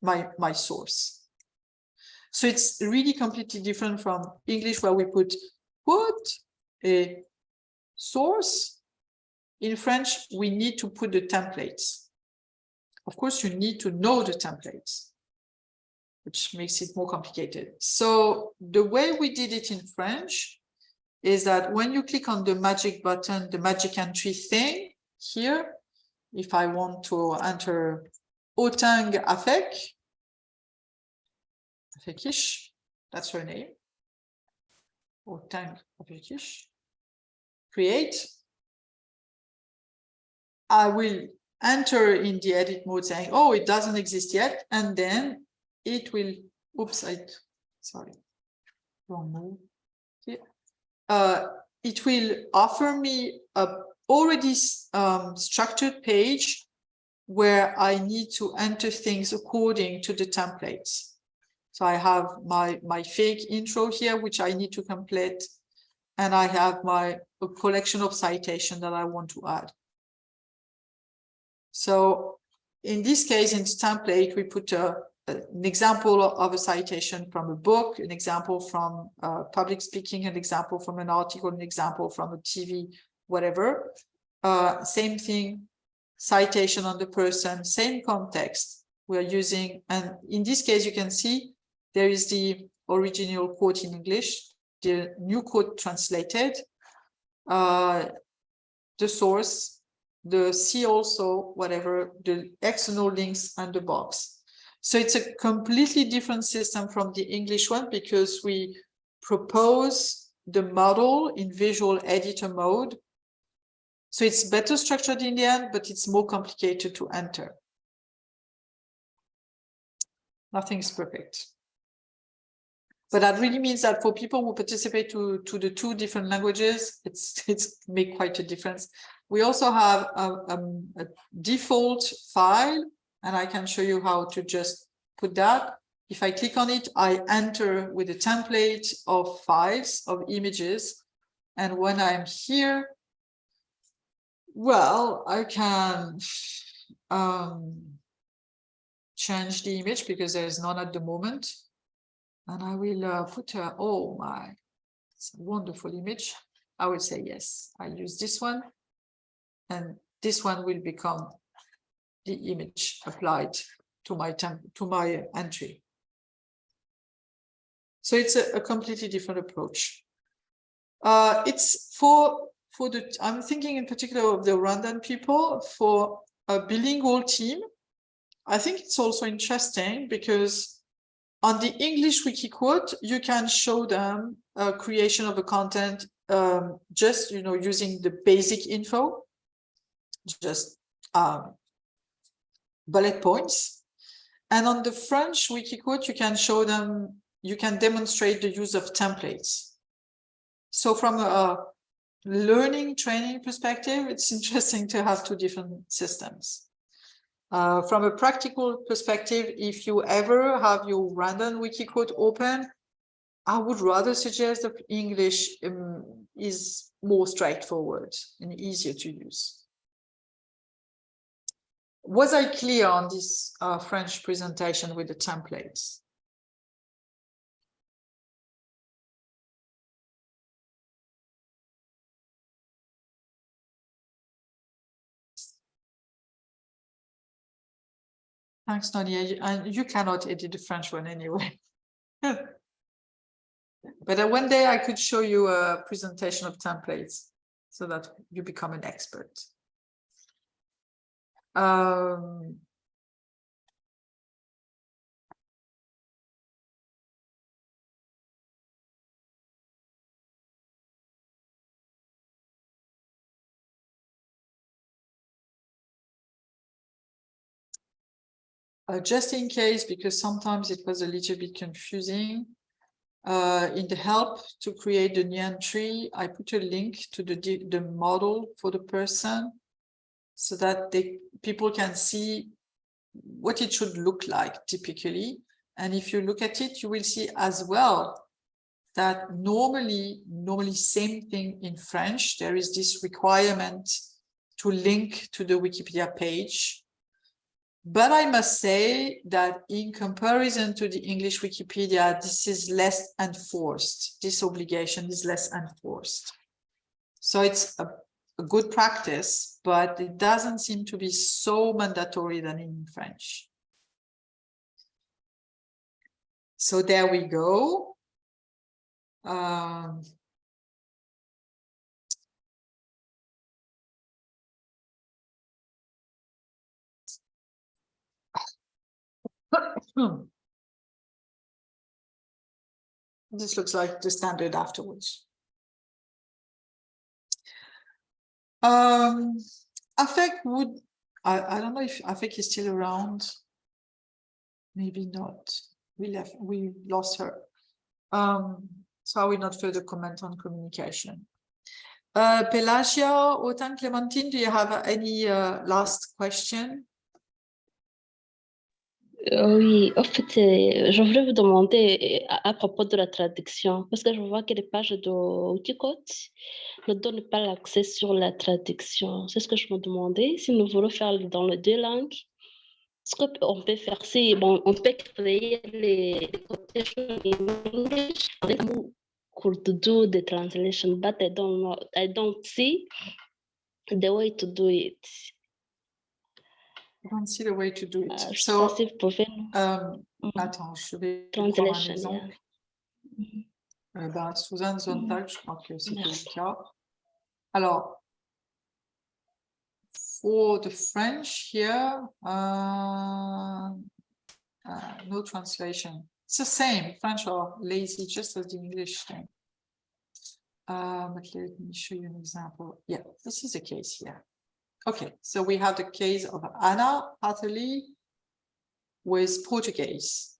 my, my source. So it's really completely different from English where we put put a source. In French, we need to put the templates. Of course, you need to know the templates which makes it more complicated. So the way we did it in French is that when you click on the magic button, the magic entry thing here, if I want to enter Otang Afek, Afekish, that's her name, Otang Afekish, create, I will enter in the edit mode saying, oh, it doesn't exist yet. And then it will, oops, I, sorry, wrong move. Uh, it will offer me a already um, structured page where I need to enter things according to the templates. So I have my, my fake intro here, which I need to complete. And I have my a collection of citation that I want to add. So in this case, in template, we put a, an example of a citation from a book, an example from uh, public speaking, an example from an article, an example from a TV, whatever. Uh, same thing, citation on the person, same context we're using. And in this case, you can see there is the original quote in English, the new quote translated, uh, the source, the see also, whatever, the external links and the box. So it's a completely different system from the English one because we propose the model in visual editor mode. So it's better structured in the end, but it's more complicated to enter. Nothing is perfect. But that really means that for people who participate to, to the two different languages, it's *laughs* it's make quite a difference. We also have a, a, a default file and I can show you how to just put that. If I click on it, I enter with a template of files of images. And when I'm here, Well, I can um, change the image because there is none at the moment. And I will uh, put a, oh my, it's a wonderful image. I will say yes, I use this one. And this one will become the image applied to my temp to my entry. So it's a, a completely different approach. Uh, it's for for the I'm thinking in particular of the Rwandan people for a bilingual team. I think it's also interesting because on the English Wikiquote, you can show them a creation of a content um, just you know using the basic info, just um, bullet points. And on the French Wikiquote, you can show them, you can demonstrate the use of templates. So from a learning training perspective, it's *laughs* interesting to have two different systems. Uh, from a practical perspective, if you ever have your random Wikiquote open, I would rather suggest that English um, is more straightforward and easier to use. Was I clear on this uh, French presentation with the templates? Thanks, Nadia. You- And you cannot edit the French one anyway. *laughs* But uh, one day I could show you a presentation of templates so that you become an expert. Um, uh, just in case, because sometimes it was a little bit confusing. Uh, in the help to create the new tree, I put a link to the, the model for the person so that they people can see what it should look like typically. And if you look at it, you will see as well that normally, normally same thing in French, there is this requirement to link to the Wikipedia page. But I must say that in comparison to the English Wikipedia, this is less enforced. This obligation is less enforced. So it's a, a good practice, but it doesn't seem to be so mandatory than in French. So there we go. Um, This looks like the standard afterwards. Um, Afek would, I, I don't know if Afek is still around. Maybe not. We left, we lost her. Um, so I will not further comment on communication. Uh, Pelagia, Otan Clementine, do you have any uh, last question? Euh, Oui, en fait, je voulais vous demander à, propos de la traduction, parce que je vois que les pages de Wikiquote ne donnent pas l'accès sur la traduction. C'est ce que je me demandais. Si nous voulons faire dans les deux langues, ce qu'on peut faire, c'est, bon, on peut créer les, quotations and then we could translation, but I don't know, I don't see the way. I don't see the way to do it. Sais So, si vous pouvez um, Mhm. attends, je vais prendre un translation, yeah. exemple. Euh, ben, Suzanne Sontag, je crois que c'était le cas. Alors, for the French here, uh, uh, no translation. It's the same, French are lazy, just as the English thing. Uh, but let me show you an example. Yeah, this is the case here. Okay, so we have the case of Ana Hatherly with Portuguese.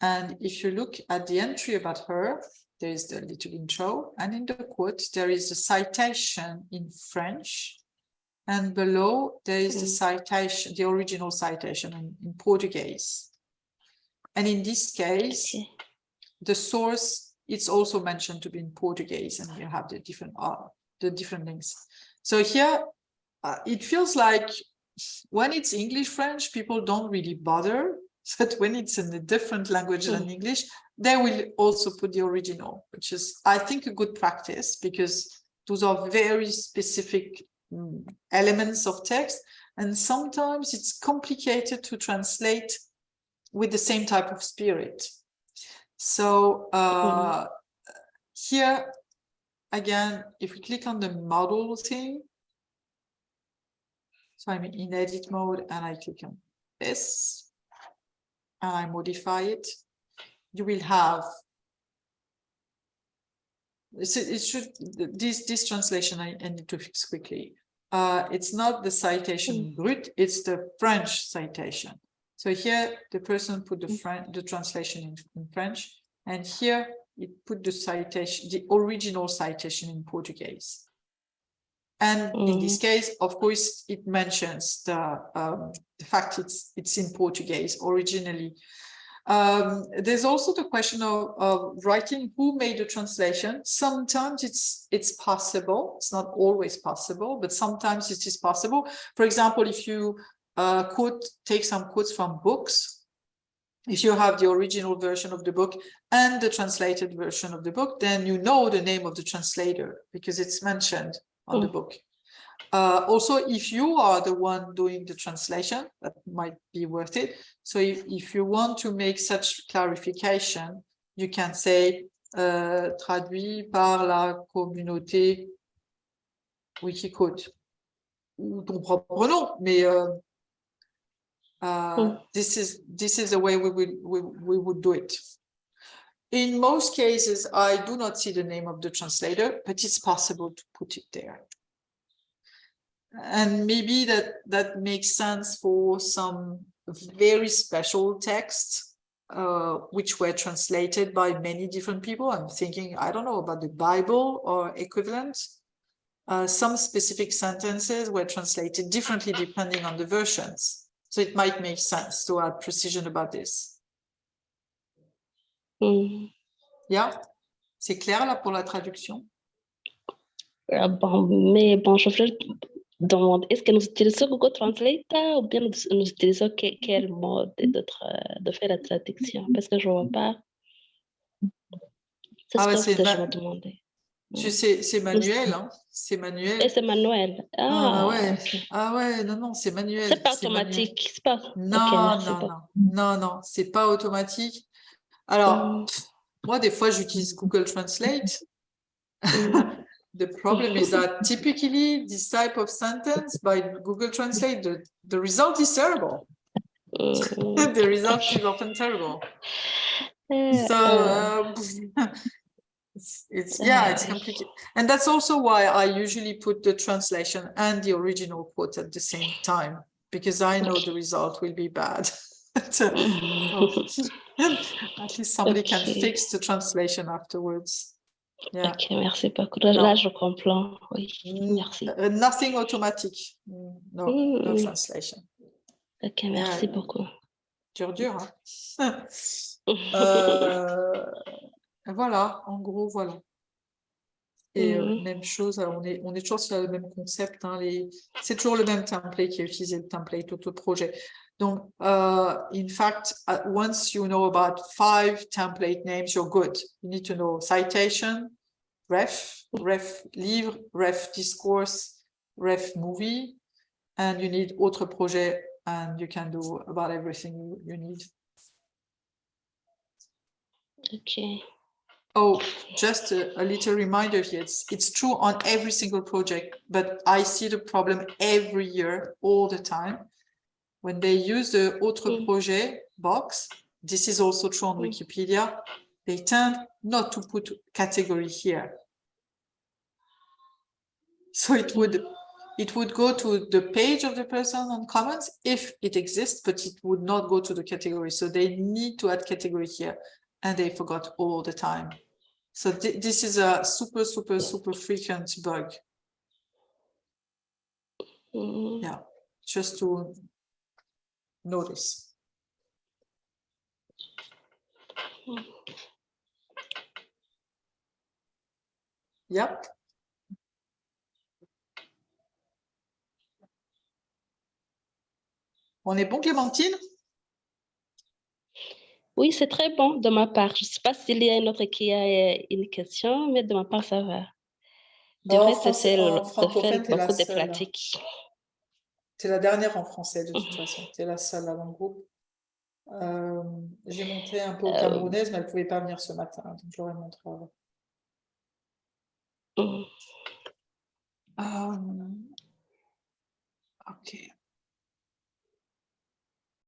And if you look at the entry about her, there is the little intro, and in the quote, there is a citation in French. And below, there is the Mm. citation, the original citation in, in Portuguese. And in this case, the source, it's also mentioned to be in Portuguese, and you have the different uh, the different links. So here, uh, it feels like when it's English French, people don't really bother. *laughs* But when it's in a different language than English, they will also put the original, which is, I think, a good practice because those are very specific mm, elements of text. And sometimes it's complicated to translate with the same type of spirit. So uh, here, again, if we click on the model thing, so I'm in edit mode and I click on this and I modify it, you will have so it should this this translation I, I need to fix quickly. Uh, it's not the citation brut, it's the French citation. So here the person put the French the translation in, in French, and here it put the citation, the original citation in Portuguese. And in this case, of course, it mentions the, um, the fact it's, it's in Portuguese originally. Um, there's also the question of, of writing who made the translation. Sometimes it's it's possible. It's not always possible, but sometimes it is possible. For example, if you uh, quote, take some quotes from books, if you have the original version of the book and the translated version of the book, then you know the name of the translator because it's mentioned on the book. Uh, also, if you are the one doing the translation, that might be worth it. So if, if you want to make such clarification, you can say euh, traduit par la communauté Wikiquote ou ton propre nom, mais euh, uh, this is this is the way we would we, we would do it. In most cases, I do not see the name of the translator, but it's possible to put it there. And maybe that that makes sense for some very special texts, uh, which were translated by many different people. I'm thinking, I don't know about the Bible or equivalent. Uh, some specific sentences were translated differently depending on the versions. So it might make sense to add precision about this. Yeah, c'est clair là pour la traduction? Bon, mais bon, je voulais demander, est-ce que nous utilisons Google Translate euh, ou bien nous, nous utilisons que- quel mode de, de faire la traduction? Parce que je ne vois pas. C'est Ah ce c'est que je. Tu sais, c'est manuel, hein, c'est manuel. Et c'est manuel. Ah Ah, ouais, ah ouais, non, non, c'est manuel. C'est pas automatique. Pas. Non, non, beaucoup. non, non, non, c'est pas automatique. Alors, Mm. pff, moi, des fois, j'utilise Google Translate. Mm. *laughs* The problem is that typically this type of sentence by Google Translate, the, the result is terrible. Mm. *laughs* the result is often terrible. Euh, So, euh, uh, it's, *laughs* it's, yeah, it's complicated. And that's also why I usually put the translation and the original quote at the same time, because I know the result will be bad. So, *laughs* *laughs* At least somebody can Okay. fix the translation afterwards. Yeah. Ok, merci beaucoup. Là, Non. je comprends. Oui, Mm, merci. uh, nothing automatic. Mm, No, no Mm. translation. Ok, merci Yeah. beaucoup. Dur, dur. hein. *laughs* Euh, voilà, en gros, voilà. Et euh, Mhm. même chose, alors on est, on est toujours sur le même concept. hein, les... C'est toujours le même template qui est utilisé, le template auto-projet. Donc, uh, in fact, uh, once you know about five template names, you're good. You need to know citation, ref, ref livre, ref discourse, ref movie, and you need autre projet, and you can do about everything you, you need. Ok. Oh, just a, a little reminder here. It's, it's true on every single project, but I see the problem every year, all the time. When they use the autre Mm. projet box, this is also true on Mm. Wikipedia, they tend not to put category here. So it would, it would go to the page of the person on Commons if it exists, but it would not go to the category. So they need to add category here and they forgot all the time. So thi- this is a super, super, super frequent bug, Mm. Yeah. just to notice. Yep. On est bon, Clémentine Oui, c'est très bon de ma part. Je ne sais pas s'il y a une autre qui a euh, une question, mais de ma part, ça va. Du reste, c'est beaucoup de hein. pratiques. Tu es la dernière en français, de toute *laughs* façon. Tu es la seule dans le groupe. Euh, J'ai montré un peu aux Euh, Camerounaises, mais elles ne pouvaient pas venir ce matin, donc ai montré avant. Mhm. Euh,